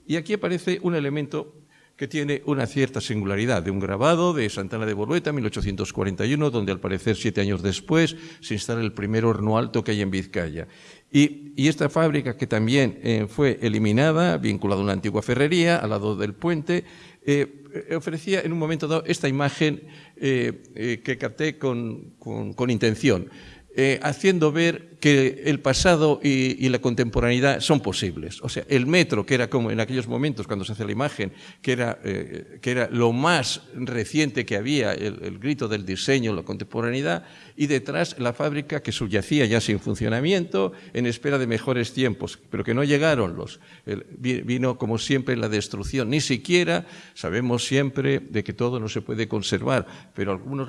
Y aquí aparece un elemento que tiene una cierta singularidad, de un grabado de Santana de Bolueta, 1841, donde al parecer siete años después se instala el primer horno alto que hay en Vizcaya. Y, esta fábrica, que también eh, fue eliminada, vinculada a una antigua ferrería, al lado del puente, eh, ofrecía en un momento dado esta imagen eh, que capté con, con intención. Haciendo ver que el pasado y, la contemporaneidad son posibles. O sea, el metro, que era como en aquellos momentos cuando se hace la imagen, que era, eh, que era lo más reciente que había, el, grito del diseño, la contemporaneidad, y detrás la fábrica que subyacía ya sin funcionamiento, en espera de mejores tiempos, pero que no llegaron los. vino, como siempre, la destrucción. Ni siquiera sabemos siempre de que todo no se puede conservar, pero algunos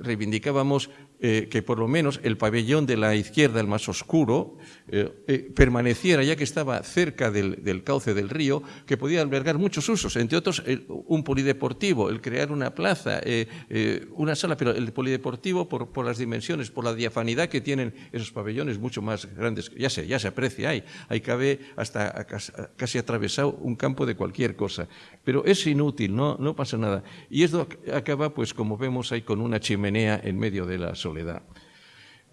reivindicábamos eh, que por lo menos el pabellón de la izquierda, el más oscuro, eh, eh, permaneciera, ya que estaba cerca del, cauce del río, que podía albergar muchos usos, entre otros un polideportivo, el crear una plaza, una sala, pero el polideportivo por, las dimensiones, por la diafanidad que tienen esos pabellones mucho más grandes, ya se, ya se aprecia, ahí, ahí cabe hasta casi atravesado un campo de cualquier cosa, pero es inútil, no, no pasa nada. Y esto acaba, pues como vemos ahí, con una chimenea en medio de la soledad.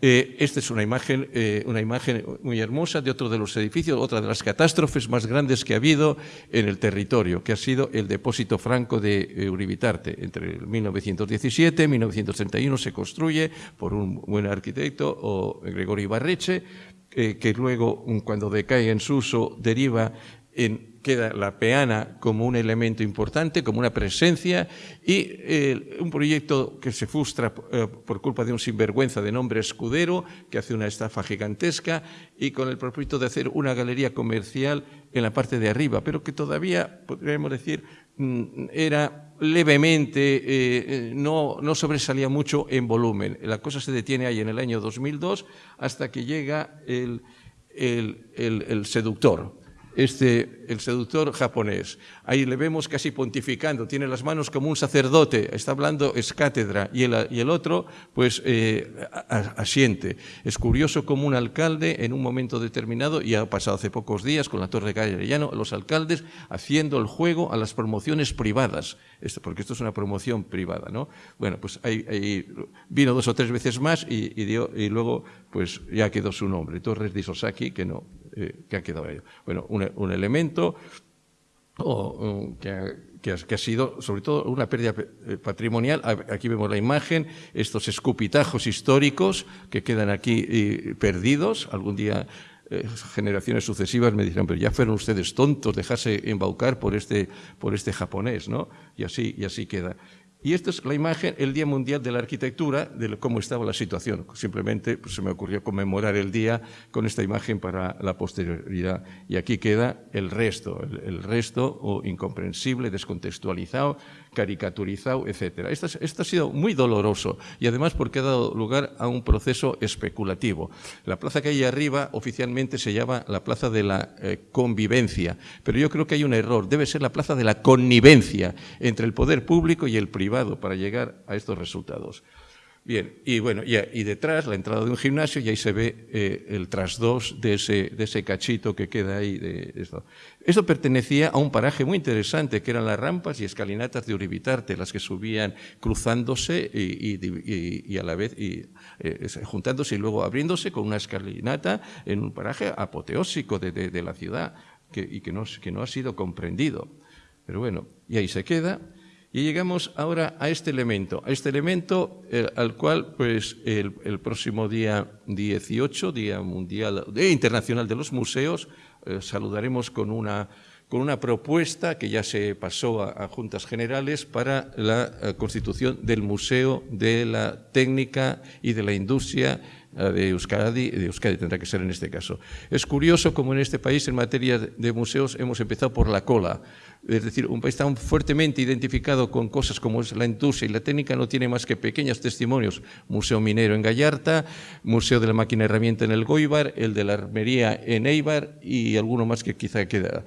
Eh, esta es una imagen, eh, una imagen muy hermosa de otro de los edificios, otra de las catástrofes más grandes que ha habido en el territorio, que ha sido el depósito franco de eh, Uribitarte. Entre 1917 y 1931 se construye por un buen arquitecto, Gregorio Ibarreche, que luego, cuando decae en su uso, deriva queda la peana como un elemento importante, como una presencia, y eh, un proyecto que se frustra eh, por culpa de un sinvergüenza de nombre Escudero, que hace una estafa gigantesca, y con el propósito de hacer una galería comercial en la parte de arriba, pero que todavía, podríamos decir, mm, era levemente, eh, no, no, sobresalía mucho en volumen. La cosa se detiene ahí en el año 2002 hasta que llega el, el, el seductor este, el seductor japonés. Ahí le vemos casi pontificando, tiene las manos como un sacerdote, está hablando, es cátedra, y el, y el otro, pues, eh, asiente. Es curioso como un alcalde, en un momento determinado, y ha pasado hace pocos días con la Torre de los alcaldes haciendo el juego a las promociones privadas, esto, porque esto es una promoción privada, ¿no? Bueno, pues ahí, vino dos o tres veces más y, y luego, pues, ya quedó su nombre, Torres de Isosaki, que no, eh, que ha quedado ahí. Bueno, un, elemento que, ha, sido sobre todo una pérdida eh, patrimonial. Aquí vemos la imagen, estos escupitajos históricos que quedan aquí eh, perdidos. Algún día generaciones sucesivas me dirán, pero ya fueron ustedes tontos, dejarse embaucar por este, por este japonés, ¿no? Y así, y así queda. Y esta es la imagen, el Día Mundial de la Arquitectura, de cómo estaba la situación. Simplemente pues, se me ocurrió conmemorar el día con esta imagen para la posterioridad. Y aquí queda el resto, el, resto o incomprensible, descontextualizado, caricaturizado, etc. Esto, ha sido muy doloroso y además porque ha dado lugar a un proceso especulativo. La plaza que hay arriba oficialmente se llama la Plaza de la eh, Convivencia, pero yo creo que hay un error. Debe ser la Plaza de la Connivencia entre el poder público y el privado para llegar a estos resultados. Bien, y bueno, y, y detrás la entrada de un gimnasio y ahí se ve eh, el tras dos de ese, de ese cachito que queda ahí. De, esto. esto pertenecía a un paraje muy interesante que eran las rampas y escalinatas de Uribitarte, las que subían cruzándose y, y, a la vez eh, juntándose y luego abriéndose con una escalinata en un paraje apoteósico de, de, de la ciudad que, y que no, que no ha sido comprendido. Pero bueno, y ahí se queda. Y llegamos ahora a este elemento, a este elemento eh, al cual pues el, próximo día 18, Día Mundial, Día Internacional de los Museos, eh, saludaremos con una, con una propuesta que ya se pasó a, Juntas Generales para la eh, constitución del Museo de la Técnica y de la Industria de Euskadi, de Euskadi tendrá que ser en este caso. Es curioso como en este país en materia de museos hemos empezado por la cola. Es decir, un país tan fuertemente identificado con cosas como es la industria y la técnica no tiene más que pequeños testimonios. Museo Minero en Gallarta, Museo de la Máquina Herramienta en el Goibar, el de la Armería en Eibar y alguno más que quizá queda.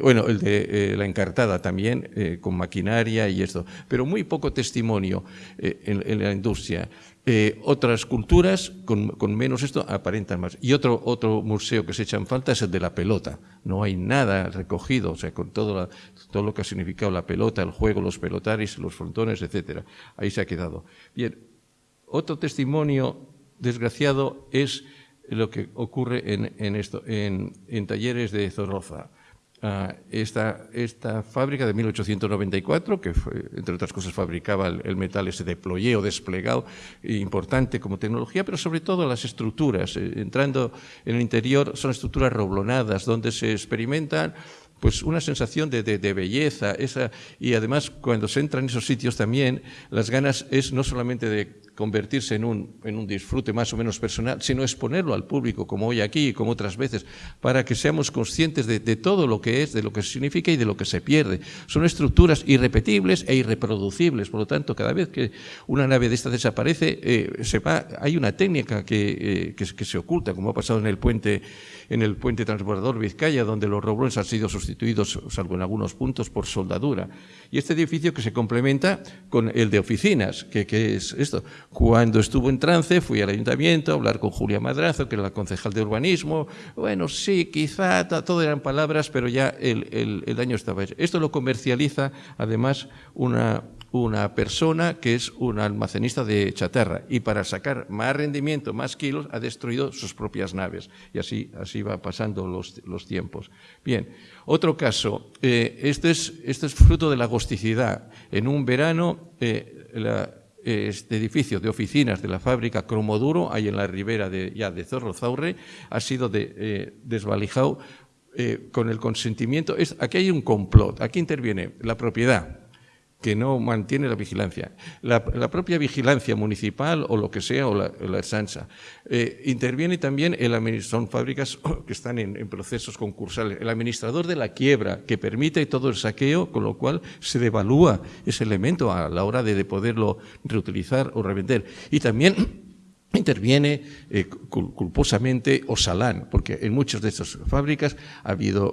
Bueno, el de eh, la Encartada también, eh, con maquinaria y esto. Pero muy poco testimonio eh, en la industria. Eh, otras culturas con, menos esto aparentan más. Y otro, otro museo que se echa en falta es el de la pelota. No hay nada recogido, o sea, con todo, todo lo que ha significado la pelota, el juego, los pelotaris, los frontones, etcétera. Ahí se ha quedado. Bien, otro testimonio desgraciado es lo que ocurre en, en esto, en, en talleres de Zorroza. Ah, esta, esta, fábrica de 1894, que entre otras cosas fabricaba el, metal ese de o desplegado, importante como tecnología, pero sobre todo las estructuras. Eh, entrando en el interior son estructuras roblonadas, donde se experimentan pues una sensación de, de, belleza, esa, y además cuando se entra en esos sitios también, las ganas es no solamente de convertirse en un, en un disfrute más o menos personal, sino exponerlo al público, como hoy aquí y como otras veces, para que seamos conscientes de, todo lo que es, de lo que significa y de lo que se pierde. Son estructuras irrepetibles e irreproducibles, por lo tanto, cada vez que una nave de esta desaparece, eh, se va, hay una técnica que, eh, que, que, se oculta, como ha pasado en el puente, en el puente transbordador Vizcaya, donde los roblones han sido sustituidos, salvo en algunos puntos, por soldadura. Y este edificio que se complementa con el de oficinas, que, que es esto. Cuando estuvo en trance, fui al ayuntamiento a hablar con Julia Madrazo, que era la concejal de urbanismo. Bueno, sí, quizá todo eran palabras, pero ya el, el, el daño estaba hecho. Esto lo comercializa, además, una, una persona que es un almacenista de chatarra y para sacar más rendimiento, más kilos, ha destruido sus propias naves. Y así, así va pasando los, los tiempos. Bien, otro caso. Eh, este, es, este es fruto de la agosticidad. En un verano, eh, la, este edificio de oficinas de la fábrica Cromoduro, ahí en la ribera de, ya de Zorrozaurre, ha sido de, eh, desvalijado eh, con el consentimiento. Es, aquí hay un complot, aquí interviene la propiedad, que no mantiene la vigilancia. La, propia vigilancia municipal o lo que sea, o la, la SANSA. Eh, interviene también el son fábricas que están en, en, procesos concursales. El administrador de la quiebra, que permite todo el saqueo, con lo cual se devalúa ese elemento a la hora de, de poderlo reutilizar o revender. Y también interviene eh, culposamente Osalán, porque en muchas de estas fábricas ha habido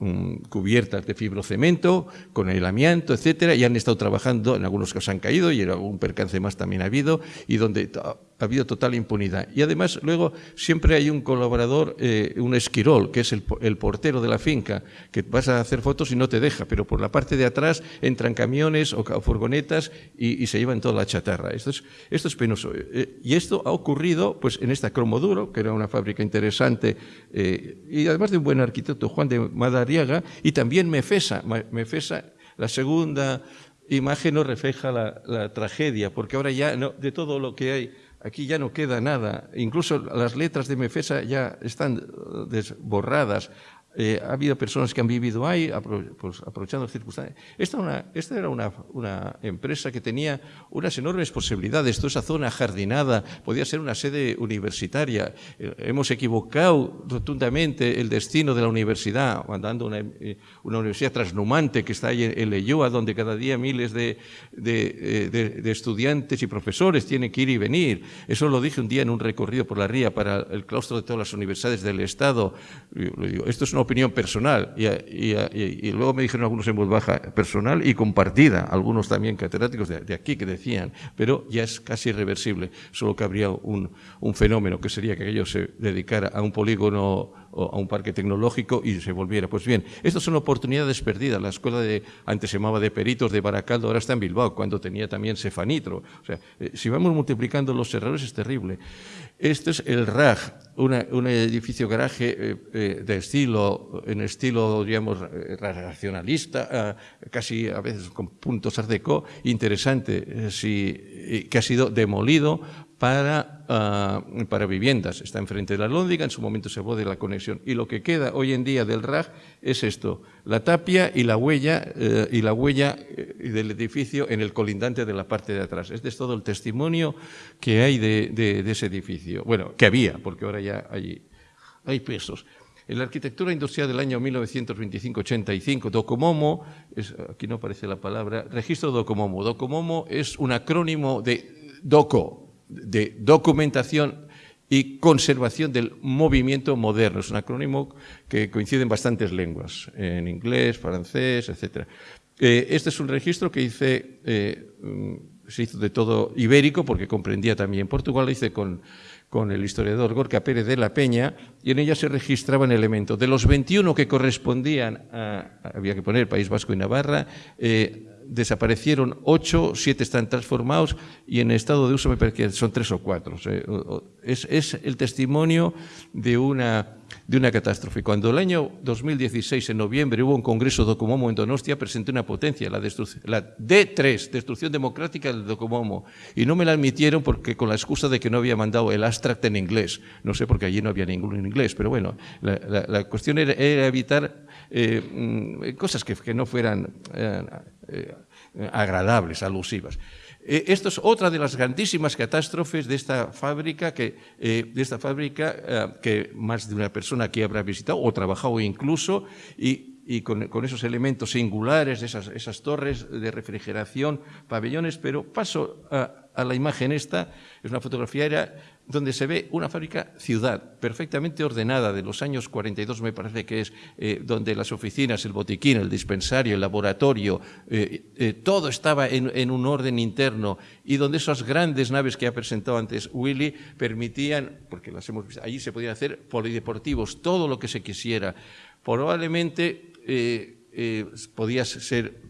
uh, cubiertas de fibrocemento con el amianto, etcétera, y han estado trabajando, en algunos casos han caído y algún percance más también ha habido, y donde habido total impunidad. Y además, luego siempre hay un colaborador, eh, un esquirol, que es el, el, portero de la finca, que vas a hacer fotos y no te deja, pero por la parte de atrás entran camiones o, furgonetas y, y, se llevan toda la chatarra. Esto es, esto es penoso. Eh, y esto ha ocurrido pues, en esta Cromoduro, que era una fábrica interesante, eh, y además de un buen arquitecto, Juan de Madariaga, y también Mefesa. Mefesa, la segunda imagen nos refleja la, la tragedia, porque ahora ya no, de todo lo que hay Aquí ya no queda nada. Incluso las letras de Mefesa ya están desborradas. Eh, ha habido personas que han vivido ahí, pues, aprovechando las circunstancias. Esta, una, esta era una, una, empresa que tenía unas enormes posibilidades. Toda esa zona jardinada podía ser una sede universitaria. Eh, hemos equivocado rotundamente el destino de la universidad, mandando una, eh, una universidad trasnumante que está ahí en, en Leyoa, donde cada día miles de, de, de, de, estudiantes y profesores tienen que ir y venir. Eso lo dije un día en un recorrido por la ría para el claustro de todas las universidades del Estado. Digo, esto es una opinión personal y, y, y, luego me dijeron algunos en voz baja, personal y compartida, algunos también catedráticos de, de, aquí que decían, pero ya es casi irreversible, solo que habría un, un fenómeno que sería que aquello se dedicara a un polígono o a un parque tecnológico y se volviera. Pues bien, estas son oportunidades perdidas. La escuela de, antes se llamaba de peritos de Baracaldo, ahora está en Bilbao, cuando tenía también Cefanitro. O sea, eh, si vamos multiplicando los errores es terrible. Este es el RAG, una, un edificio garaje eh, eh, de estilo, en estilo, digamos, racionalista, eh, casi a veces con puntos art deco, interesante, eh, que ha sido demolido para, uh, para viviendas. Está enfrente de la Lóndiga, en su momento se habló de la conexión. Y lo que queda hoy en día del RAG es esto, la tapia y la huella, eh, y la huella eh, del edificio en el colindante de la parte de atrás. Este es todo el testimonio que hay de, ese edificio. Bueno, que había, porque ahora ya hay, hay pesos. En la arquitectura industrial del año 1925-85, Docomomo, aquí no aparece la palabra, registro Docomomo. Docomomo es un acrónimo de DOCO, de documentación y conservación del movimiento moderno. Es un acrónimo que coincide en bastantes lenguas, en inglés, francés, etc. Eh, este es un registro que hice, eh, se hizo de todo ibérico, porque comprendía también Portugal, lo hice con, con el historiador Gorka Pérez de la Peña, y en ella se registraban elementos. De los 21 que correspondían a, había que poner País Vasco y Navarra, eh, desaparecieron ocho, siete están transformados y en estado de uso me parece que son tres o cuatro. Es, es el testimonio de una, de una catástrofe. Cuando el año 2016, en noviembre, hubo un congreso Docomomo en Donostia, presenté una potencia, la, la D3, Destrucción Democrática del Docomomo, y no me la admitieron porque con la excusa de que no había mandado el abstract en inglés. No sé porque allí no había ninguno en inglés, pero bueno, la, la, la cuestión era, era evitar eh, cosas que, no fueran eh, eh, agradables, alusivas. Eh, esto es otra de las grandísimas catástrofes de esta fábrica, que, eh, de esta fábrica eh, que más de una persona aquí habrá visitado o trabajado incluso, y, con, esos elementos singulares, esas, esas torres de refrigeración, pabellones, pero paso a, a la imagen esta, es una fotografía era donde se ve una fábrica ciudad perfectamente ordenada de los años 42 me parece que es, eh, donde las oficinas, el botiquín, el dispensario, el laboratorio, eh, eh, todo estaba en, un orden interno y donde esas grandes naves que ha presentado antes Willy permitían, porque las hemos visto, allí se podían hacer polideportivos, todo lo que se quisiera. Probablemente podía ser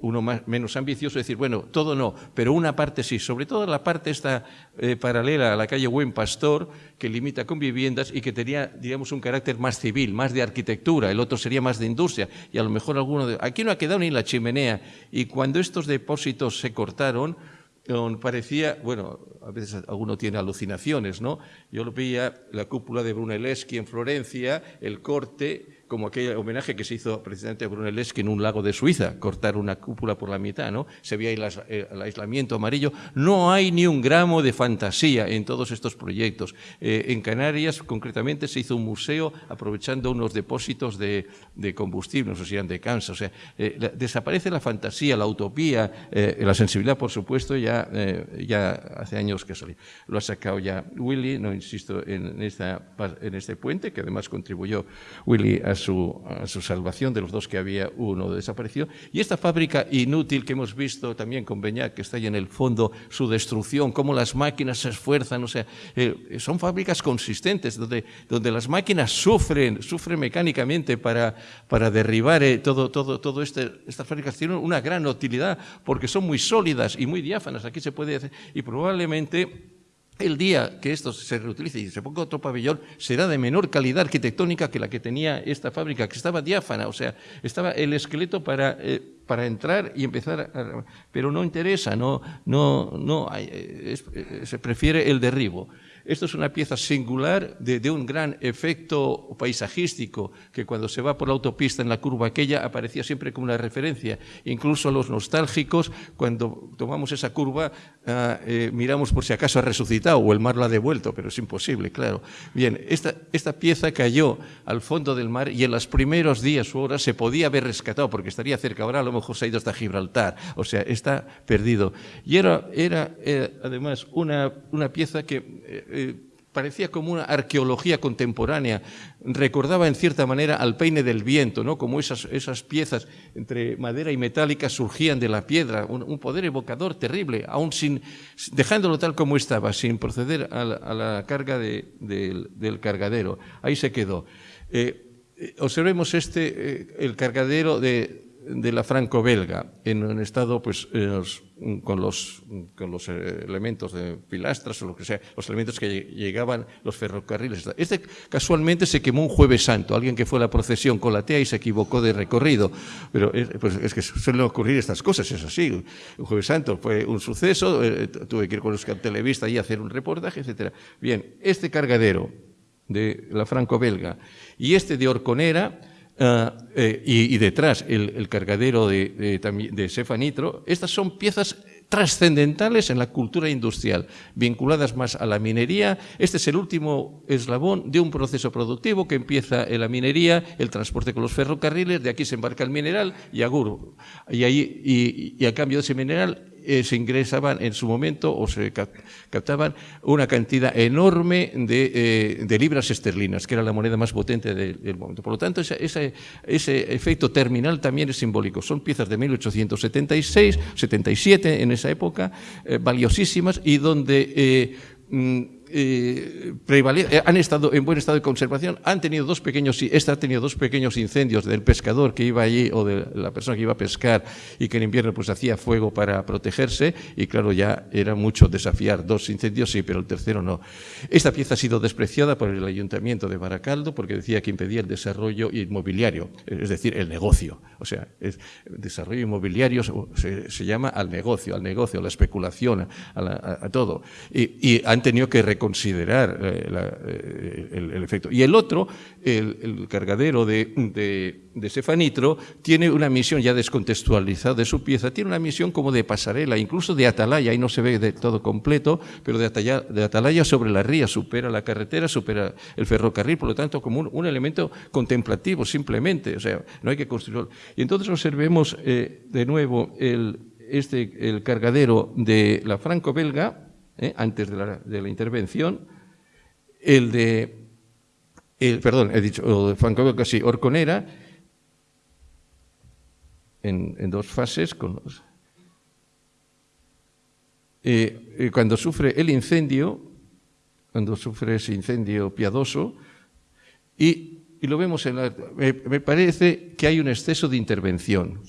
uno menos ambicioso, decir, bueno, todo no, pero una parte sí, sobre todo la parte esta eh, paralela a la calle Buen Pastor, que limita con viviendas y que tenía, digamos, un carácter más civil, más de arquitectura, el otro sería más de industria, y a lo mejor alguno de... Aquí no ha quedado ni la chimenea, y cuando estos depósitos se cortaron, parecía, bueno, a veces alguno tiene alucinaciones, ¿no? Yo lo veía la cúpula de Brunelleschi en Florencia, el corte, como aquel homenaje que se hizo precisamente a Brunelleschi en un lago de Suiza, cortar una cúpula por la mitad, ¿no? Se veía el, aislamiento amarillo. No hay ni un gramo de fantasía en todos estos proyectos. Eh, en Canarias, concretamente, se hizo un museo aprovechando unos depósitos de, combustible, no sé si eran de Kansas. O sea, eh, desaparece la fantasía, la utopía, eh, la sensibilidad, por supuesto, ya, ya hace años que salió. Lo ha sacado ya Willy, no insisto en, esta, en este puente, que además contribuyó Willy a su, salvación, de los dos que había, uno desapareció. Y esta fábrica inútil que hemos visto también con Beñac, que está ahí en el fondo, su destrucción, cómo las máquinas se esfuerzan, o sea, eh, son fábricas consistentes, donde, donde las máquinas sufren, sufren mecánicamente para, para derribar eh, todo, todo, todo este, estas fábricas tienen una gran utilidad porque son muy sólidas y muy diáfanas. Aquí se puede hacer, y probablemente el día que esto se reutilice y se ponga otro pabellón será de menor calidad arquitectónica que la que tenía esta fábrica, que estaba diáfana, o sea, estaba el esqueleto para, eh, para entrar y empezar, a, pero no interesa, no, no, no eh, se prefiere el derribo. Esto es una pieza singular de, un gran efecto paisajístico que cuando se va por la autopista en la curva aquella aparecía siempre como una referencia. Incluso los nostálgicos, cuando tomamos esa curva, ah, eh, miramos por si acaso ha resucitado o el mar lo ha devuelto, pero es imposible, claro. Bien, esta, esta pieza cayó al fondo del mar y en los primeros días o horas se podía haber rescatado porque estaría cerca. Ahora a lo mejor se ha ido hasta Gibraltar, o sea, está perdido. Y era, era eh, además una, una pieza que eh, parecía como una arqueología contemporánea, recordaba en cierta manera al peine del viento, ¿no? como esas, esas piezas entre madera y metálica surgían de la piedra, un, poder evocador terrible, aún sin, dejándolo tal como estaba, sin proceder a la, carga del, cargadero. Ahí se quedó. Eh, eh, observemos este, el cargadero de, de la franco-belga, en un estado pues, con, los, con los elementos de pilastras o lo que sea, los elementos que llegaban los ferrocarriles. Este casualmente se quemó un jueves santo, alguien que fue a la procesión con la tea y se equivocó de recorrido. Pero es, pues, es que suelen ocurrir estas cosas, es así. Un jueves santo fue un suceso, eh, tuve que ir con los televistas y hacer un reportaje, etc. Bien, este cargadero de la franco-belga y este de Orconera, Ah, eh, y, detrás el, cargadero de, de, cefanitro, estas son piezas trascendentales en la cultura industrial, vinculadas más a la minería. Este es el último eslabón de un proceso productivo que empieza en la minería, el transporte con los ferrocarriles, de aquí se embarca el mineral y y, y a cambio de ese mineral eh, se ingresaban en su momento o se captaban una cantidad enorme de, eh, libras esterlinas, que era la moneda más potente del, momento. Por lo tanto, ese, efecto terminal también es simbólico. Son piezas de 1876, 77 en esa época, eh, valiosísimas y donde... Eh, eh, han estado en buen estado de conservación, han tenido dos pequeños, esta ha tenido dos pequeños incendios del pescador que iba allí o de la persona que iba a pescar y que en invierno pues hacía fuego para protegerse y claro ya era mucho desafiar dos incendios sí, pero el tercero no. Esta pieza ha sido despreciada por el ayuntamiento de Baracaldo porque decía que impedía el desarrollo inmobiliario, es decir, el negocio. O sea, el desarrollo inmobiliario se, llama al negocio, al negocio, a la especulación, a, todo. Y, y han tenido que reconsiderar eh, eh, el, efecto. Y el otro, el, cargadero de, de, tiene una misión ya descontextualizada de su pieza, tiene una misión como de pasarela, incluso de atalaya, ahí no se ve de todo completo, pero de atalaya, de atalaya sobre la ría, supera la carretera, supera el ferrocarril, por lo tanto, como un, elemento contemplativo simplemente, o sea, no hay que construirlo. Y entonces observemos eh, de nuevo el, este, el cargadero de la franco-belga, ¿eh? antes de la, de la, intervención, el de, perdón, he dicho, franco-belga, sí, Orconera, en, dos fases, con eh, eh, cuando sufre el incendio, cuando sufre ese incendio piadoso, y, lo vemos en la... Me parece que hay un exceso de intervención.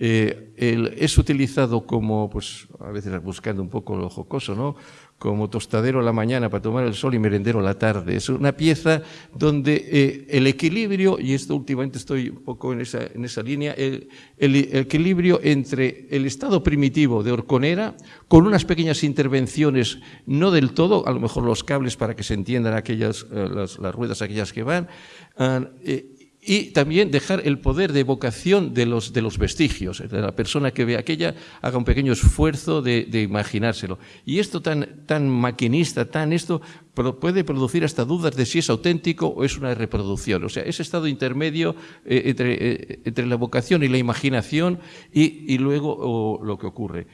Eh, el, es utilizado como, pues a veces buscando un poco lo jocoso, ¿no? como tostadero a la mañana para tomar el sol y merendero a la tarde. Es una pieza donde eh, el equilibrio, y esto últimamente estoy un poco en esa, en esa línea, el, el, equilibrio entre el estado primitivo de Orconera, con unas pequeñas intervenciones, no del todo, a lo mejor los cables para que se entiendan aquellas, eh, las, las, ruedas aquellas que van, uh, eh, y también dejar el poder de evocación de los, de los vestigios, la persona que ve aquella haga un pequeño esfuerzo de, de imaginárselo. Y esto tan, tan maquinista, tan esto, puede producir hasta dudas de si es auténtico o es una reproducción. O sea, ese estado intermedio eh, entre, eh, entre, la evocación y la imaginación y, y luego lo que ocurre.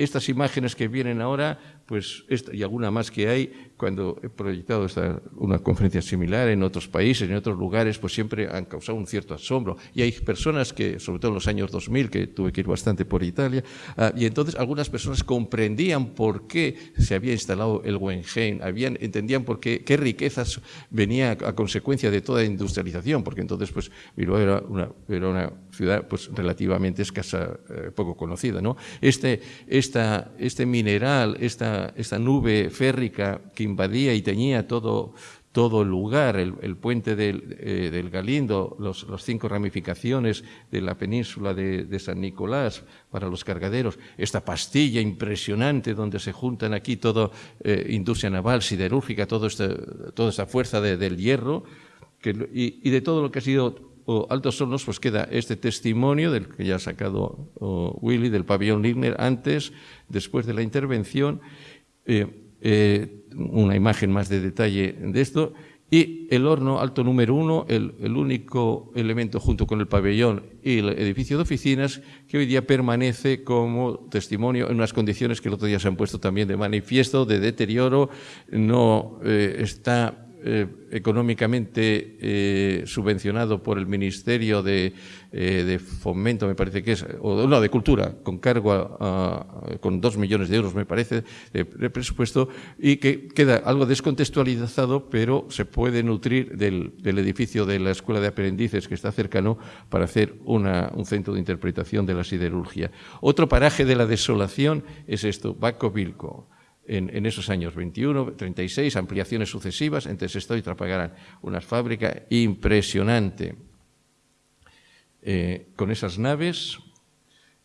Estas imágenes que vienen ahora pues y alguna más que hay, cuando he proyectado esta, una conferencia similar en otros países, en otros lugares, pues siempre han causado un cierto asombro. Y hay personas que, sobre todo en los años 2000, que tuve que ir bastante por Italia, uh, y entonces algunas personas comprendían por qué se había instalado el Wenheim, habían, entendían por qué, qué riquezas venía a, a consecuencia de toda industrialización, porque entonces pues Bilbao era una, era una ciudad pues relativamente escasa, eh, poco conocida. ¿no? Este, esta, este mineral, esta esta, nube férrica que invadía y teñía todo, todo el lugar, el, puente del, eh, del Galindo, los, las cinco ramificaciones de la península de, San Nicolás para los cargaderos, esta pastilla impresionante donde se juntan aquí toda eh, industria naval, siderúrgica, todo este, toda esta fuerza de, del hierro, y, de todo lo que ha sido Altos Hornos, pues queda este testimonio del que ya ha sacado Willy, del pabellón Ligner, antes, después de la intervención, eh, eh, una imagen más de detalle de esto, y el horno alto número uno, el, el, único elemento junto con el pabellón y el edificio de oficinas que hoy día permanece como testimonio en unas condiciones que el otro día se han puesto también de manifiesto, de deterioro, no eh, está eh, económicamente eh, subvencionado por el Ministerio de, eh, de, Fomento, me parece que es, o no, de Cultura, con cargo a, con dos millones de euros, me parece, de, de, presupuesto, y que queda algo descontextualizado, pero se puede nutrir del, del, edificio de la Escuela de Aprendices que está cercano para hacer una, un centro de interpretación de la siderurgia. Otro paraje de la desolación es esto, Baco Vilco en, esos años 21, 36, ampliaciones sucesivas, entre Sestao y Trapagaran, una fábrica impresionante. Eh, con esas naves,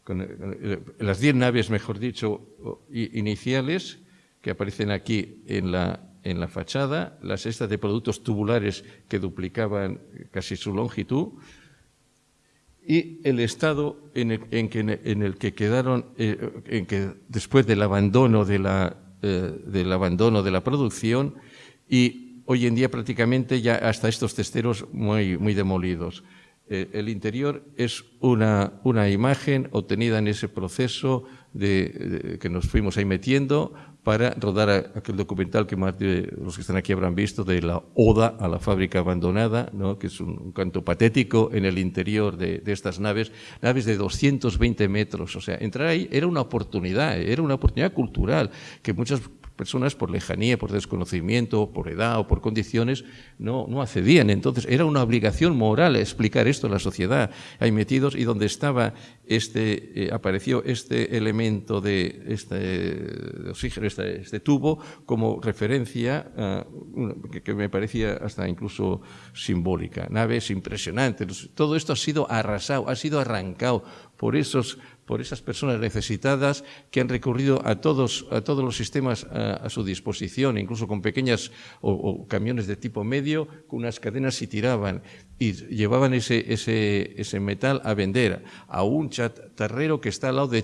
eh, las 10 naves, mejor dicho, iniciales, que aparecen aquí en la, en la fachada, las estas de productos tubulares que duplicaban casi su longitud, y el estado en el, en que, en el que quedaron, eh, después del abandono de la, eh, del abandono de la producción y hoy en día prácticamente ya hasta estos testeros muy, muy demolidos. Eh, el interior es una, una, imagen obtenida en ese proceso de, que nos fuimos ahí metiendo para rodar aquel documental que más de los que están aquí habrán visto de la Oda a la fábrica abandonada, ¿no? que es un, canto patético en el interior de, de, estas naves, naves de 220 metros. O sea, entrar ahí era una oportunidad, era una oportunidad cultural que muchas personas por lejanía, por desconocimiento, por edad o por condiciones no, no accedían. Entonces era una obligación moral explicar esto a la sociedad. Hay metidos y donde estaba este, eh, apareció este elemento de este oxígeno, este, este, tubo, como referencia que, que, me parecía hasta incluso simbólica. Naves impresionantes. Todo esto ha sido arrasado, ha sido arrancado por esos por esas personas necesitadas que han recurrido a todos, a todos los sistemas a, su disposición, incluso con pequeñas o, camiones de tipo medio, con unas cadenas y tiraban y llevaban ese, ese, ese metal a vender a un chatarrero que está al lado de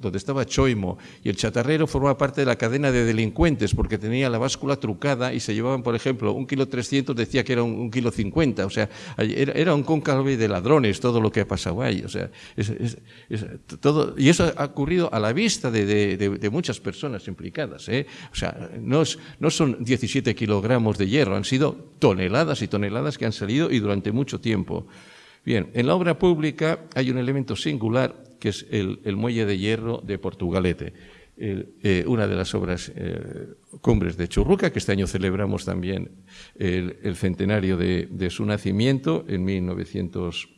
donde estaba Choimo y el chatarrero formaba parte de la cadena de delincuentes porque tenía la báscula trucada y se llevaban, por ejemplo, un kilo trescientos decía que era un, kilo cincuenta, o sea, era, era un cóncave de ladrones todo lo que ha pasado ahí, o sea, es, todo, y eso ha ocurrido a la vista de, muchas personas implicadas. ¿eh? O sea, no, no son 17 kilogramos de hierro, han sido toneladas y toneladas que han salido y durante mucho tiempo. Bien, en la obra pública hay un elemento singular que es el, muelle de hierro de Portugalete. Eh, una de las obras eh, cumbres de Churruca, que este año celebramos también el, centenario de, de, su nacimiento en 1900.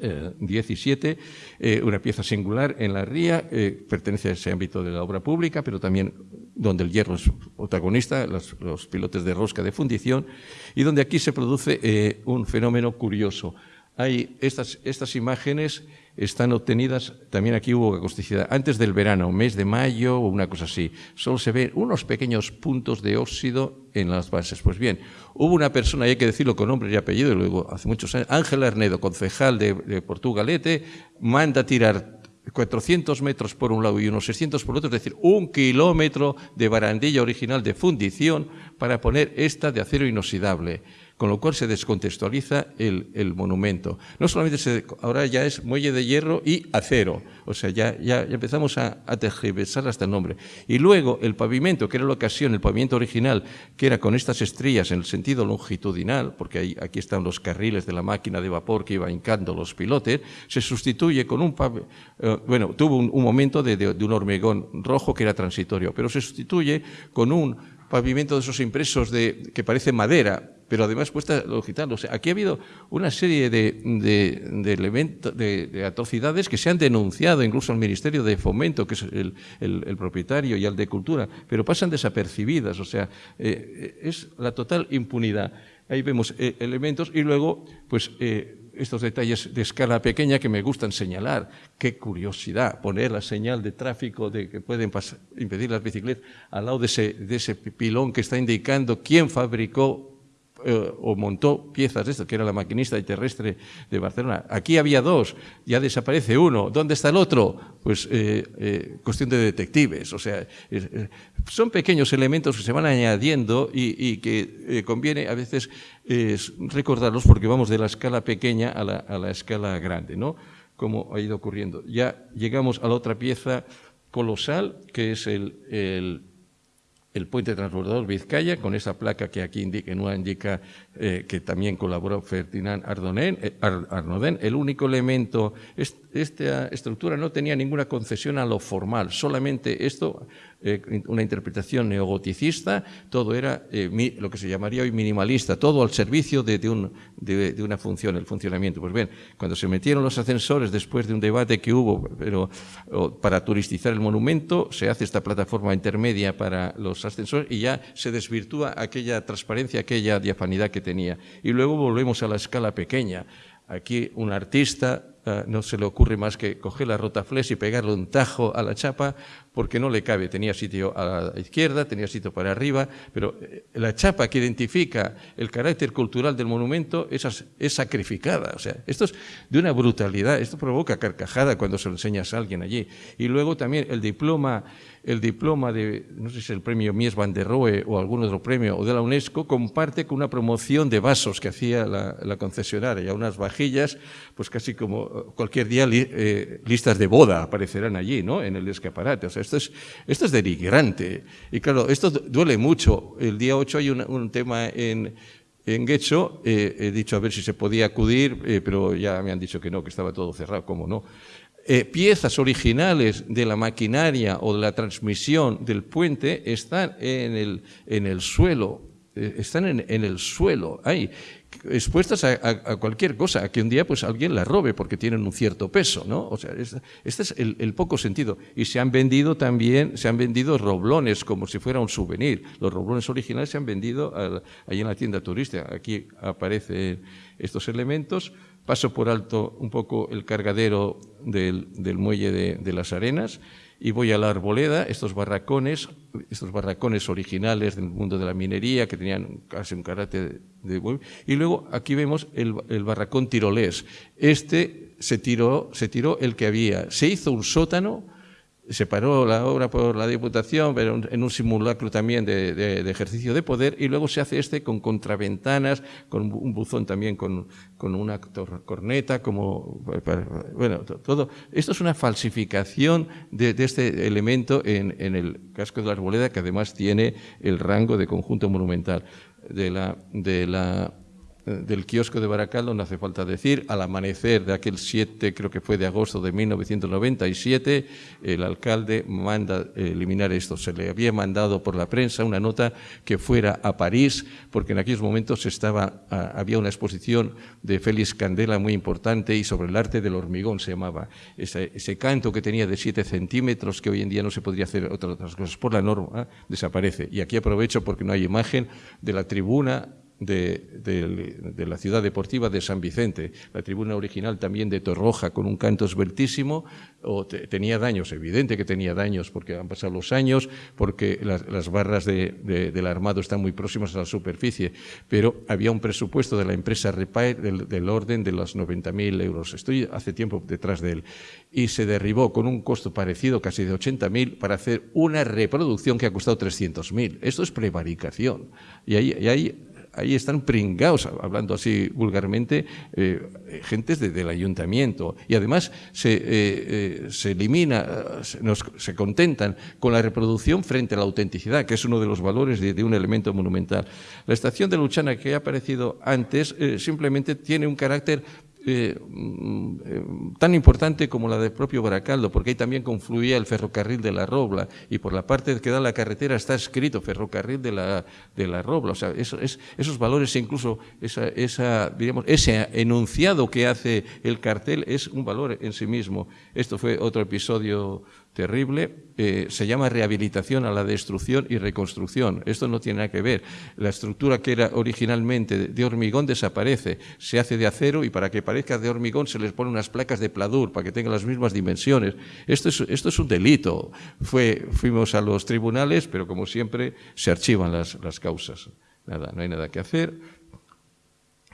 17, eh, una pieza singular en la ría, eh, pertenece a ese ámbito de la obra pública, pero también donde el hierro es protagonista, los, pilotes de rosca de fundición, y donde aquí se produce eh, un fenómeno curioso. Hay estas, estas imágenes están obtenidas, también aquí hubo acusticidad, antes del verano, mes de mayo o una cosa así. Solo se ven unos pequeños puntos de óxido en las bases. Pues bien, hubo una persona, y hay que decirlo con nombre y apellido, y luego hace muchos años, Ángel Arnedo, concejal de, de Portugalete, manda tirar 400 metros por un lado y unos 600 por otro, es decir, un kilómetro de barandilla original de fundición para poner esta de acero inoxidable con lo cual se descontextualiza el, monumento. No solamente se, ahora ya es muelle de hierro y acero, o sea, ya, ya, empezamos a, a tergiversar hasta el nombre. Y luego el pavimento, que era la ocasión, el pavimento original, que era con estas estrías en el sentido longitudinal, porque ahí, aquí están los carriles de la máquina de vapor que iba hincando los pilotes, se sustituye con un pavimento, eh, bueno, tuvo un, momento de, de un hormigón rojo que era transitorio, pero se sustituye con un pavimento de esos impresos de, que parece madera, pero además puesta digital. O sea, aquí ha habido una serie de, elementos, de, atrocidades que se han denunciado incluso al Ministerio de Fomento, que es el, propietario, y al de Cultura, pero pasan desapercibidas. O sea, eh, es la total impunidad. Ahí vemos eh, elementos y luego, pues, eh, estos detalles de escala pequeña que me gustan señalar. Qué curiosidad poner la señal de tráfico de que pueden impedir las bicicletas al lado de ese, de ese pilón que está indicando quién fabricó eh, o montó piezas de esto, que era la maquinista y terrestre de Barcelona. Aquí había dos, ya desaparece uno. ¿Dónde está el otro? Pues eh, eh, cuestión de detectives. O sea, son pequeños elementos que se van añadiendo y, que conviene a veces recordarlos porque vamos de la escala pequeña a la, a la escala grande, ¿no? Como ha ido ocurriendo. Ya llegamos a la otra pieza colosal, que es el el puente transbordador Vizcaya, con esa placa que aquí indica, indica eh, que también colaboró Ferdinand Ardonen, eh, Arnodén. El único elemento, esta estructura no tenía ninguna concesión a lo formal, solamente esto eh, una interpretación neogoticista, todo era eh, lo que se llamaría hoy minimalista, todo al servicio de, una función, el funcionamiento. Pues bien, cuando se metieron los ascensores después de un debate que hubo pero, para turistizar el monumento, se hace esta plataforma intermedia para los ascensores y ya se desvirtúa aquella transparencia, aquella diafanidad que tenía. Y luego volvemos a la escala pequeña. Aquí un artista eh, no se le ocurre más que coger la rotaflex y pegarle un tajo a la chapa porque no le cabe. Tenía sitio a la izquierda, tenía sitio para arriba, pero eh, la chapa que identifica el carácter cultural del monumento es, es sacrificada. O sea, esto es de una brutalidad, esto provoca carcajada cuando se lo enseñas a alguien allí. Y luego también el diploma el diploma de, no sé si es el premio Mies van der Rohe o algún otro premio, o de la UNESCO, comparte con una promoción de vasos que hacía la, concesionaria, unas vajillas, pues casi como eh, cualquier día eh, listas de boda aparecerán allí, ¿no? En el escaparate. O sea, esto es, esto es denigrante. Y claro, esto duele mucho. El día 8 hay un, tema en, en Guecho, eh, he dicho a ver si se podía acudir, pero ya me han dicho que no, que estaba todo cerrado, ¿cómo no? Eh, piezas originales de la maquinaria o de la transmisión del puente están en el, en el suelo, eh, están en, el suelo. Hay expuestas a, cualquier cosa, a que un día pues alguien la robe porque tienen un cierto peso, ¿no? O sea, este es el, poco sentido. Y se han vendido también, se han vendido roblones como si fuera un souvenir. Los roblones originales se han vendido ahí en la tienda turística. Aquí aparecen estos elementos. Paso por alto un poco el cargadero del, muelle de las arenas y voy a la arboleda, estos barracones, estos barracones originales del mundo de la minería que tenían casi un carácter de... Y luego aquí vemos el, el barracón tirolés. Este se tiró, se tiró el que había. Se hizo un sótano se paró la obra por la Diputación, pero en un simulacro también de, ejercicio de poder, y luego se hace este con contraventanas, con un buzón también con, una corneta, como, bueno, todo. Esto es una falsificación de, este elemento en, en, el casco de la Arboleda, que además tiene el rango de conjunto monumental de la, de la del kiosco de Baracaldo, no hace falta decir, al amanecer de aquel 7, creo que fue de agosto de 1997, el alcalde manda eliminar esto. Se le había mandado por la prensa una nota que fuera a París, porque en aquellos momentos estaba, ah, había una exposición de Félix Candela muy importante y sobre el arte del hormigón se llamaba. Ese, canto que tenía de 7 centímetros, que hoy en día no se podría hacer otras cosas por la norma, desaparece. Y aquí aprovecho porque no hay imagen de la tribuna de, la ciudad deportiva de San Vicente. La tribuna original también de Torroja con un canto esbeltísimo, tenía daños, evidente que tenía daños porque han pasado los años, porque las, barras del armado están muy próximas a la superficie, pero había un presupuesto de la empresa Repair del, orden de los 90.000 euros. Estoy hace tiempo detrás de él. Y se derribó con un costo parecido, casi de 80.000, para hacer una reproducción que ha costado 300.000. Esto es prevaricación. Y ahí ahí están pringados, hablando así vulgarmente, eh, gentes del ayuntamiento. Y además se, eh, eh, se elimina, se contentan con la reproducción frente a la autenticidad, que es uno de los valores de, un elemento monumental. La estación de Luchana, que ha aparecido antes, simplemente tiene un carácter eh, mm, eh, tan importante como la del propio Baracaldo, porque ahí también confluía el ferrocarril de la Robla y por la parte que da la carretera está escrito ferrocarril de la, de la Robla. O sea, esos valores, incluso esa, esa, digamos, ese enunciado que hace el cartel es un valor en sí mismo. Esto fue otro episodio terrible, eh, se llama rehabilitación a la destrucción y reconstrucción. Esto no tiene nada que ver. La estructura que era originalmente de hormigón desaparece, se hace de acero y para que parezca de hormigón se les pone unas placas de pladur para que tengan las mismas dimensiones. Esto es, esto es un delito. Fuimos a los tribunales, pero como siempre se archivan las causas. Nada, no hay nada que hacer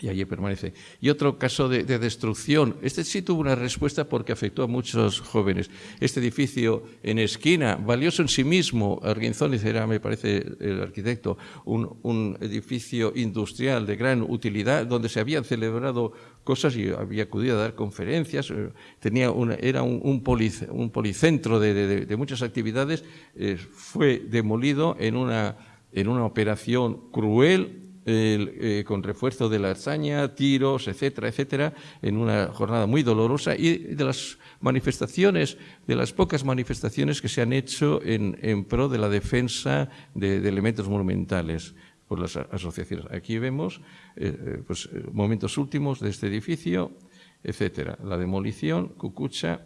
y allí permanece. Y otro caso de, destrucción, este sí tuvo una respuesta porque afectó a muchos jóvenes. Este edificio en esquina, valioso en sí mismo, Arguinzóniz era, me parece, el arquitecto, un, edificio industrial de gran utilidad donde se habían celebrado cosas y había acudido a dar conferencias, eh, tenía era un, un, policentro de, muchas actividades, eh, fue demolido en una, en una operación cruel, eh, con refuerzo de la hazaña, tiros, etcétera, etcétera, en una jornada muy dolorosa y de las manifestaciones, de las pocas manifestaciones que se han hecho en, pro de la defensa de, elementos monumentales por las asociaciones. Aquí vemos eh, eh, pues, momentos últimos de este edificio, etcétera. La demolición, Cucucha.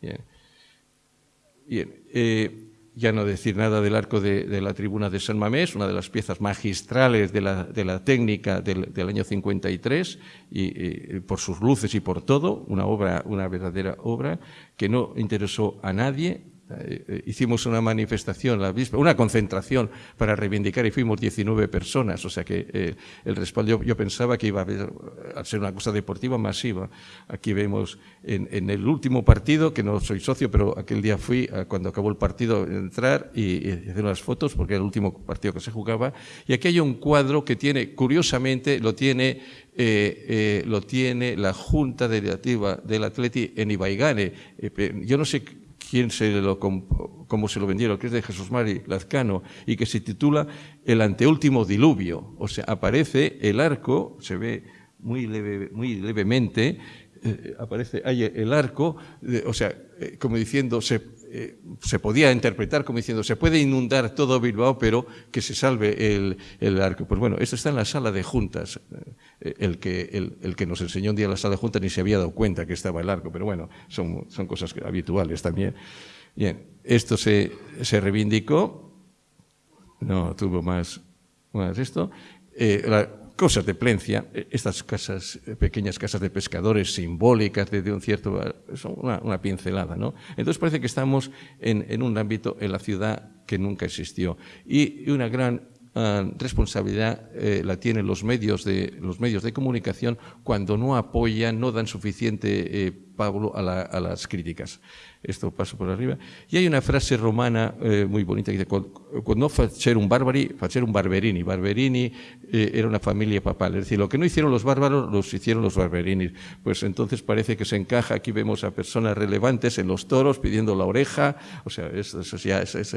Bien. bien ya no decir nada del arco de, la tribuna de San Mamés, una de las piezas magistrales de la, técnica del, año 53, y, por sus luces y por todo, una obra, una verdadera obra que no interesó a nadie, hicimos una manifestación, la una concentración para reivindicar y fuimos 19 personas, o sea que eh, el respaldo yo, pensaba que iba a, haber, a ser una cosa deportiva masiva. Aquí vemos en, el último partido, que no soy socio, pero aquel día fui cuando acabó el partido entrar y, hacer unas fotos porque era el último partido que se jugaba y aquí hay un cuadro que tiene, curiosamente, lo tiene lo tiene la Junta Delegativa del Atleti en Ibaigane. yo no sé quién se lo, cómo se lo vendieron, que es de Jesús Mari Lazcano, y que se titula El anteúltimo diluvio. O sea, aparece el arco, se ve muy, leve, muy levemente, eh, aparece ahí el arco, o sea, como diciendo, se, se, podía interpretar como diciendo, se puede inundar todo Bilbao, pero que se salve el, el arco. Pues bueno, esto está en la sala de juntas. El que, el, el, que nos enseñó un día la sala de juntas ni se había dado cuenta que estaba el arco, pero bueno, son, son cosas habituales también. Bien, esto se, se reivindicó, no tuvo más, más esto. Eh, la, cosas de Plencia, eh, estas casas, eh, pequeñas casas de pescadores simbólicas de, de un cierto, son una, una, pincelada, ¿no? Entonces parece que estamos en, en, un ámbito en la ciudad que nunca existió y una gran uh, responsabilidad eh, la tienen los medios de los medios de comunicación cuando no apoyan, no dan suficiente eh, Pablo a, la, a las críticas esto paso por arriba. Y hay una frase romana eh, muy bonita que dice, cuando facer un barbari, facer un barberini. Barberini eh, era una familia papal, es decir, lo que no hicieron los bárbaros, los hicieron los barberinis. Pues entonces parece que se encaja, aquí vemos a personas relevantes en los toros pidiendo la oreja, o sea, esto, eso ya es, es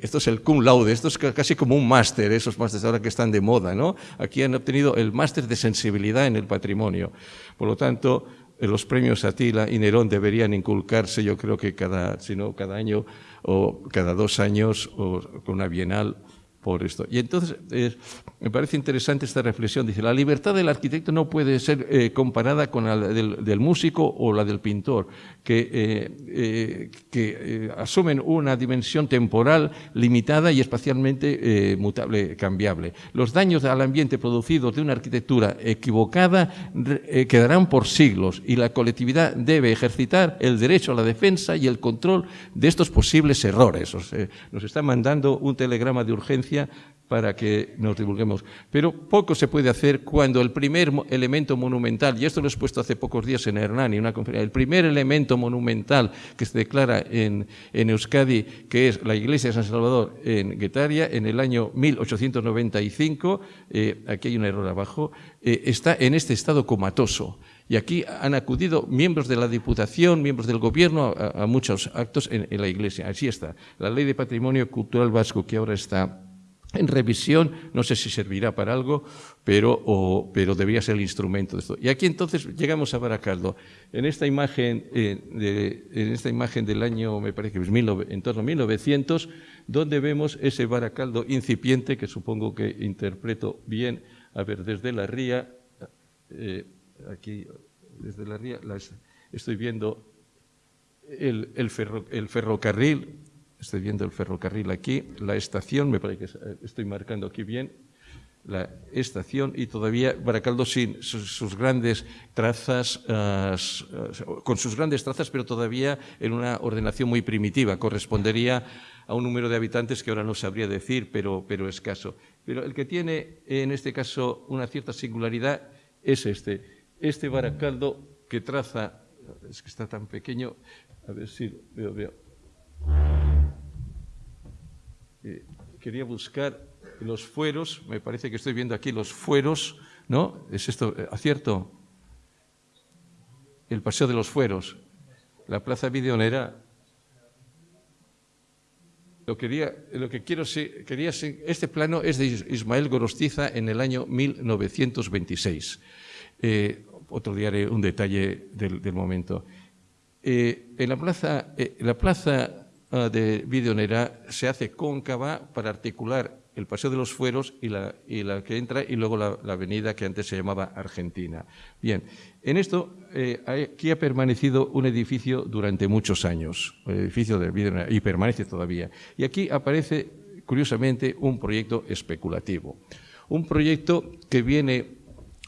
esto es el cum laude, esto es casi como un máster, esos másteres ahora que están de moda, ¿no? Aquí han obtenido el máster de sensibilidad en el patrimonio. Por lo tanto, los premios Atila y Nerón deberían inculcarse, yo creo que cada, si no, cada año o cada dos años o con una bienal por esto. Y entonces eh, me parece interesante esta reflexión. Dice, la libertad del arquitecto no puede ser eh, comparada con la del, músico o la del pintor, que, eh, asumen una dimensión temporal limitada y espacialmente mutable, cambiable. Los daños al ambiente producidos de una arquitectura equivocada quedarán por siglos y la colectividad debe ejercitar el derecho a la defensa y el control de estos posibles errores. Nos está mandando un telegrama de urgencia para que nos divulguemos. Pero poco se puede hacer cuando el primer elemento monumental, y esto lo he expuesto hace pocos días en Hernani, una conferencia, el primer elemento monumental que se declara en, en Euskadi, que es la iglesia de San Salvador en Guetaria, en el año 1895, eh, aquí hay un error abajo, eh, está en este estado comatoso. Y aquí han acudido miembros de la Diputación, miembros del Gobierno, a, muchos actos en la Iglesia. Así está. La Ley de Patrimonio Cultural Vasco, que ahora está en revisión, no sé si servirá para algo, pero, pero debería ser el instrumento de esto. Y aquí entonces llegamos a Baracaldo. En esta imagen, eh, en esta imagen del año, me parece que es en torno a 1900, donde vemos ese Baracaldo incipiente, que supongo que interpreto bien, a ver, desde la ría, eh, aquí, desde la ría, estoy viendo el ferrocarril, Estoy viendo el ferrocarril aquí, la estación, me parece que eh, estoy marcando aquí bien, la estación y todavía Baracaldo sin sus, grandes trazas, uh, con sus grandes trazas, pero todavía en una ordenación muy primitiva. Correspondería a un número de habitantes que ahora no sabría decir, pero, pero escaso. Pero el que tiene en este caso una cierta singularidad es este. Este Baracaldo que traza, es que está tan pequeño, a ver si veo, veo eh, quería buscar los fueros, me parece que estoy viendo aquí los fueros, ¿no? ¿Es esto eh, acierto? El Paseo de los Fueros, la Plaza Videonera. Lo, quería, lo que quiero, quería, este plano es de Ismael Gorostiza en el año 1926. Eh, otro día haré un detalle del, momento. Eh, en la plaza, la plaza de Videonera se hace cóncava para articular el Paseo de los Fueros y la, y la que entra y luego la, la, avenida que antes se llamaba Argentina. Bien, en esto, eh, aquí ha permanecido un edificio durante muchos años, el edificio de Videonera, y permanece todavía. Y aquí aparece, curiosamente, un proyecto especulativo. Un proyecto que viene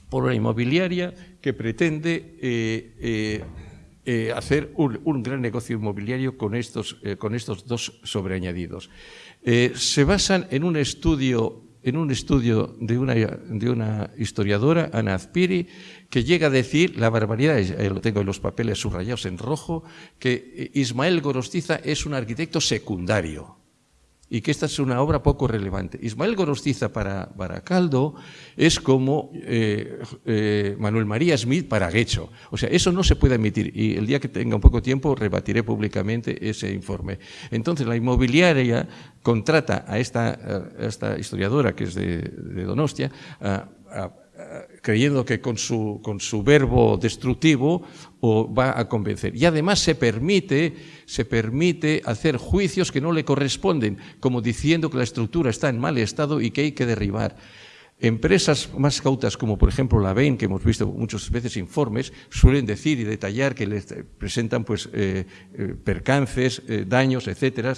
por una inmobiliaria que pretende eh, eh, eh, hacer un, un, gran negocio inmobiliario con estos, eh, con estos dos sobreañadidos. Eh, se basan en un estudio, en un estudio de, una, de una historiadora, Ana Azpiri, que llega a decir la barbaridad, eh, lo tengo en los papeles subrayados en rojo, que Ismael Gorostiza es un arquitecto secundario y que esta es una obra poco relevante. Ismael Gorostiza para Baracaldo es como eh, eh, Manuel María Smith para Guecho. O sea, eso no se puede admitir y el día que tenga un poco tiempo rebatiré públicamente ese informe. Entonces, la inmobiliaria contrata a esta, esta historiadora que es de, Donostia a, creyendo que con su, con su verbo destructivo o va a convencer. Y además se permite, se permite hacer juicios que no le corresponden, como diciendo que la estructura está en mal estado y que hay que derribar. Empresas más cautas, como por ejemplo la Bain, que hemos visto muchas veces informes, suelen decir y detallar que les presentan pues, eh, eh, percances, eh, daños, etcétera,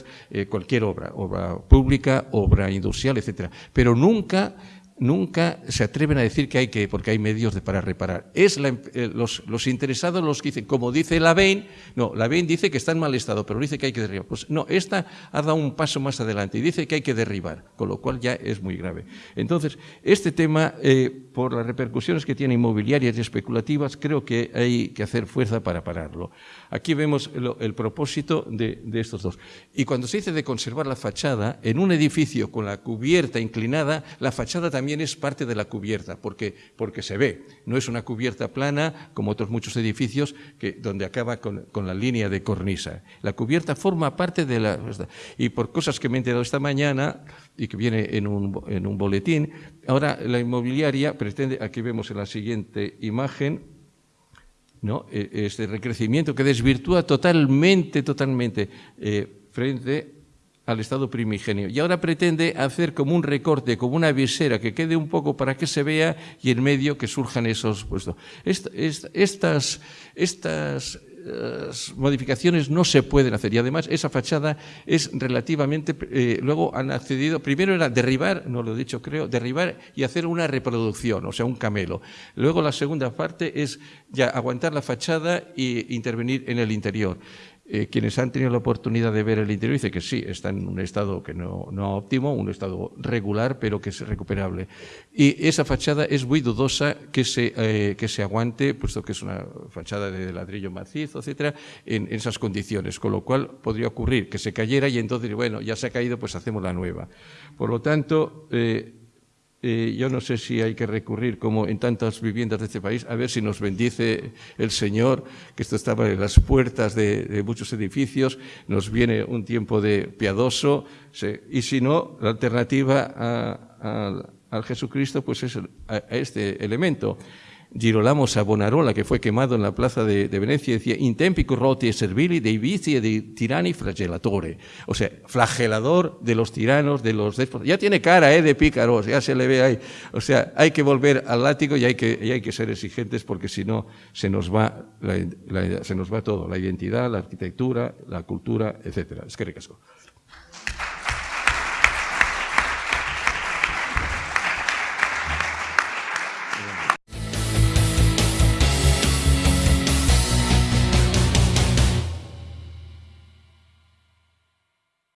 cualquier obra, obra pública, obra industrial, etcétera. Pero nunca nunca se atreven a decir que hay que, porque hay medios de, para reparar. Es eh, los, interesados los que dicen, como dice la Bain, no, la Bain dice que está en mal estado, pero dice que hay que derribar. Pues no, esta ha dado un paso más adelante y dice que hay que derribar, con lo cual ya es muy grave. Entonces, este tema, eh, por las repercusiones que tiene inmobiliarias y especulativas, creo que hay que hacer fuerza para pararlo. Aquí vemos el, propósito de, de estos dos. Y cuando se dice de conservar la fachada, en un edificio con la cubierta inclinada, la fachada también también es parte de la cubierta, porque, porque se ve. No es una cubierta plana, como otros muchos edificios, que, donde acaba con, con la línea de cornisa. La cubierta forma parte de la... Y por cosas que me he enterado esta mañana, y que viene en un, en un boletín, ahora la inmobiliaria pretende, aquí vemos en la siguiente imagen, ¿no? E, este recrecimiento que desvirtúa totalmente, totalmente eh, frente al estado primigenio. Y ahora pretende hacer como un recorte, como una visera, que quede un poco para que se vea y en medio que surjan esos puestos. estas, estas eh, modificaciones no se pueden hacer y además esa fachada es relativamente eh, luego han accedido primero era derribar no lo he dicho creo derribar y hacer una reproducción o sea un camelo luego la segunda parte es ya aguantar la fachada e intervenir en el interior eh, quienes han tenido la oportunidad de ver el interior dicen que sí, está en un estado que no, no óptimo, un estado regular, pero que es recuperable. Y esa fachada es muy dudosa que se, eh, que se aguante, puesto que es una fachada de ladrillo macizo, etcétera, en, esas condiciones, con lo cual podría ocurrir que se cayera y entonces, bueno, ya se ha caído, pues hacemos la nueva. Por lo tanto, eh, eh, yo no sé si hay que recurrir, como en tantas viviendas de este país, a ver si nos bendice el Señor, que esto estaba en las puertas de, muchos edificios, nos viene un tiempo de piadoso, y si no, la alternativa al Jesucristo, pues es a este elemento. Girolamo Savonarola, que fue quemado en la plaza de, Venecia, decía, in tempi corrotti e servili dei vici e dei tirani flagelatore. O sea, flagelador de los tiranos, de los déspotas. Ya tiene cara eh, de pícaro, ya se le ve ahí. O sea, hay que volver al látigo y hay que, hay que ser exigentes porque si no se nos, va se nos va todo, la identidad, la arquitectura, la cultura, etc. Es que recasco.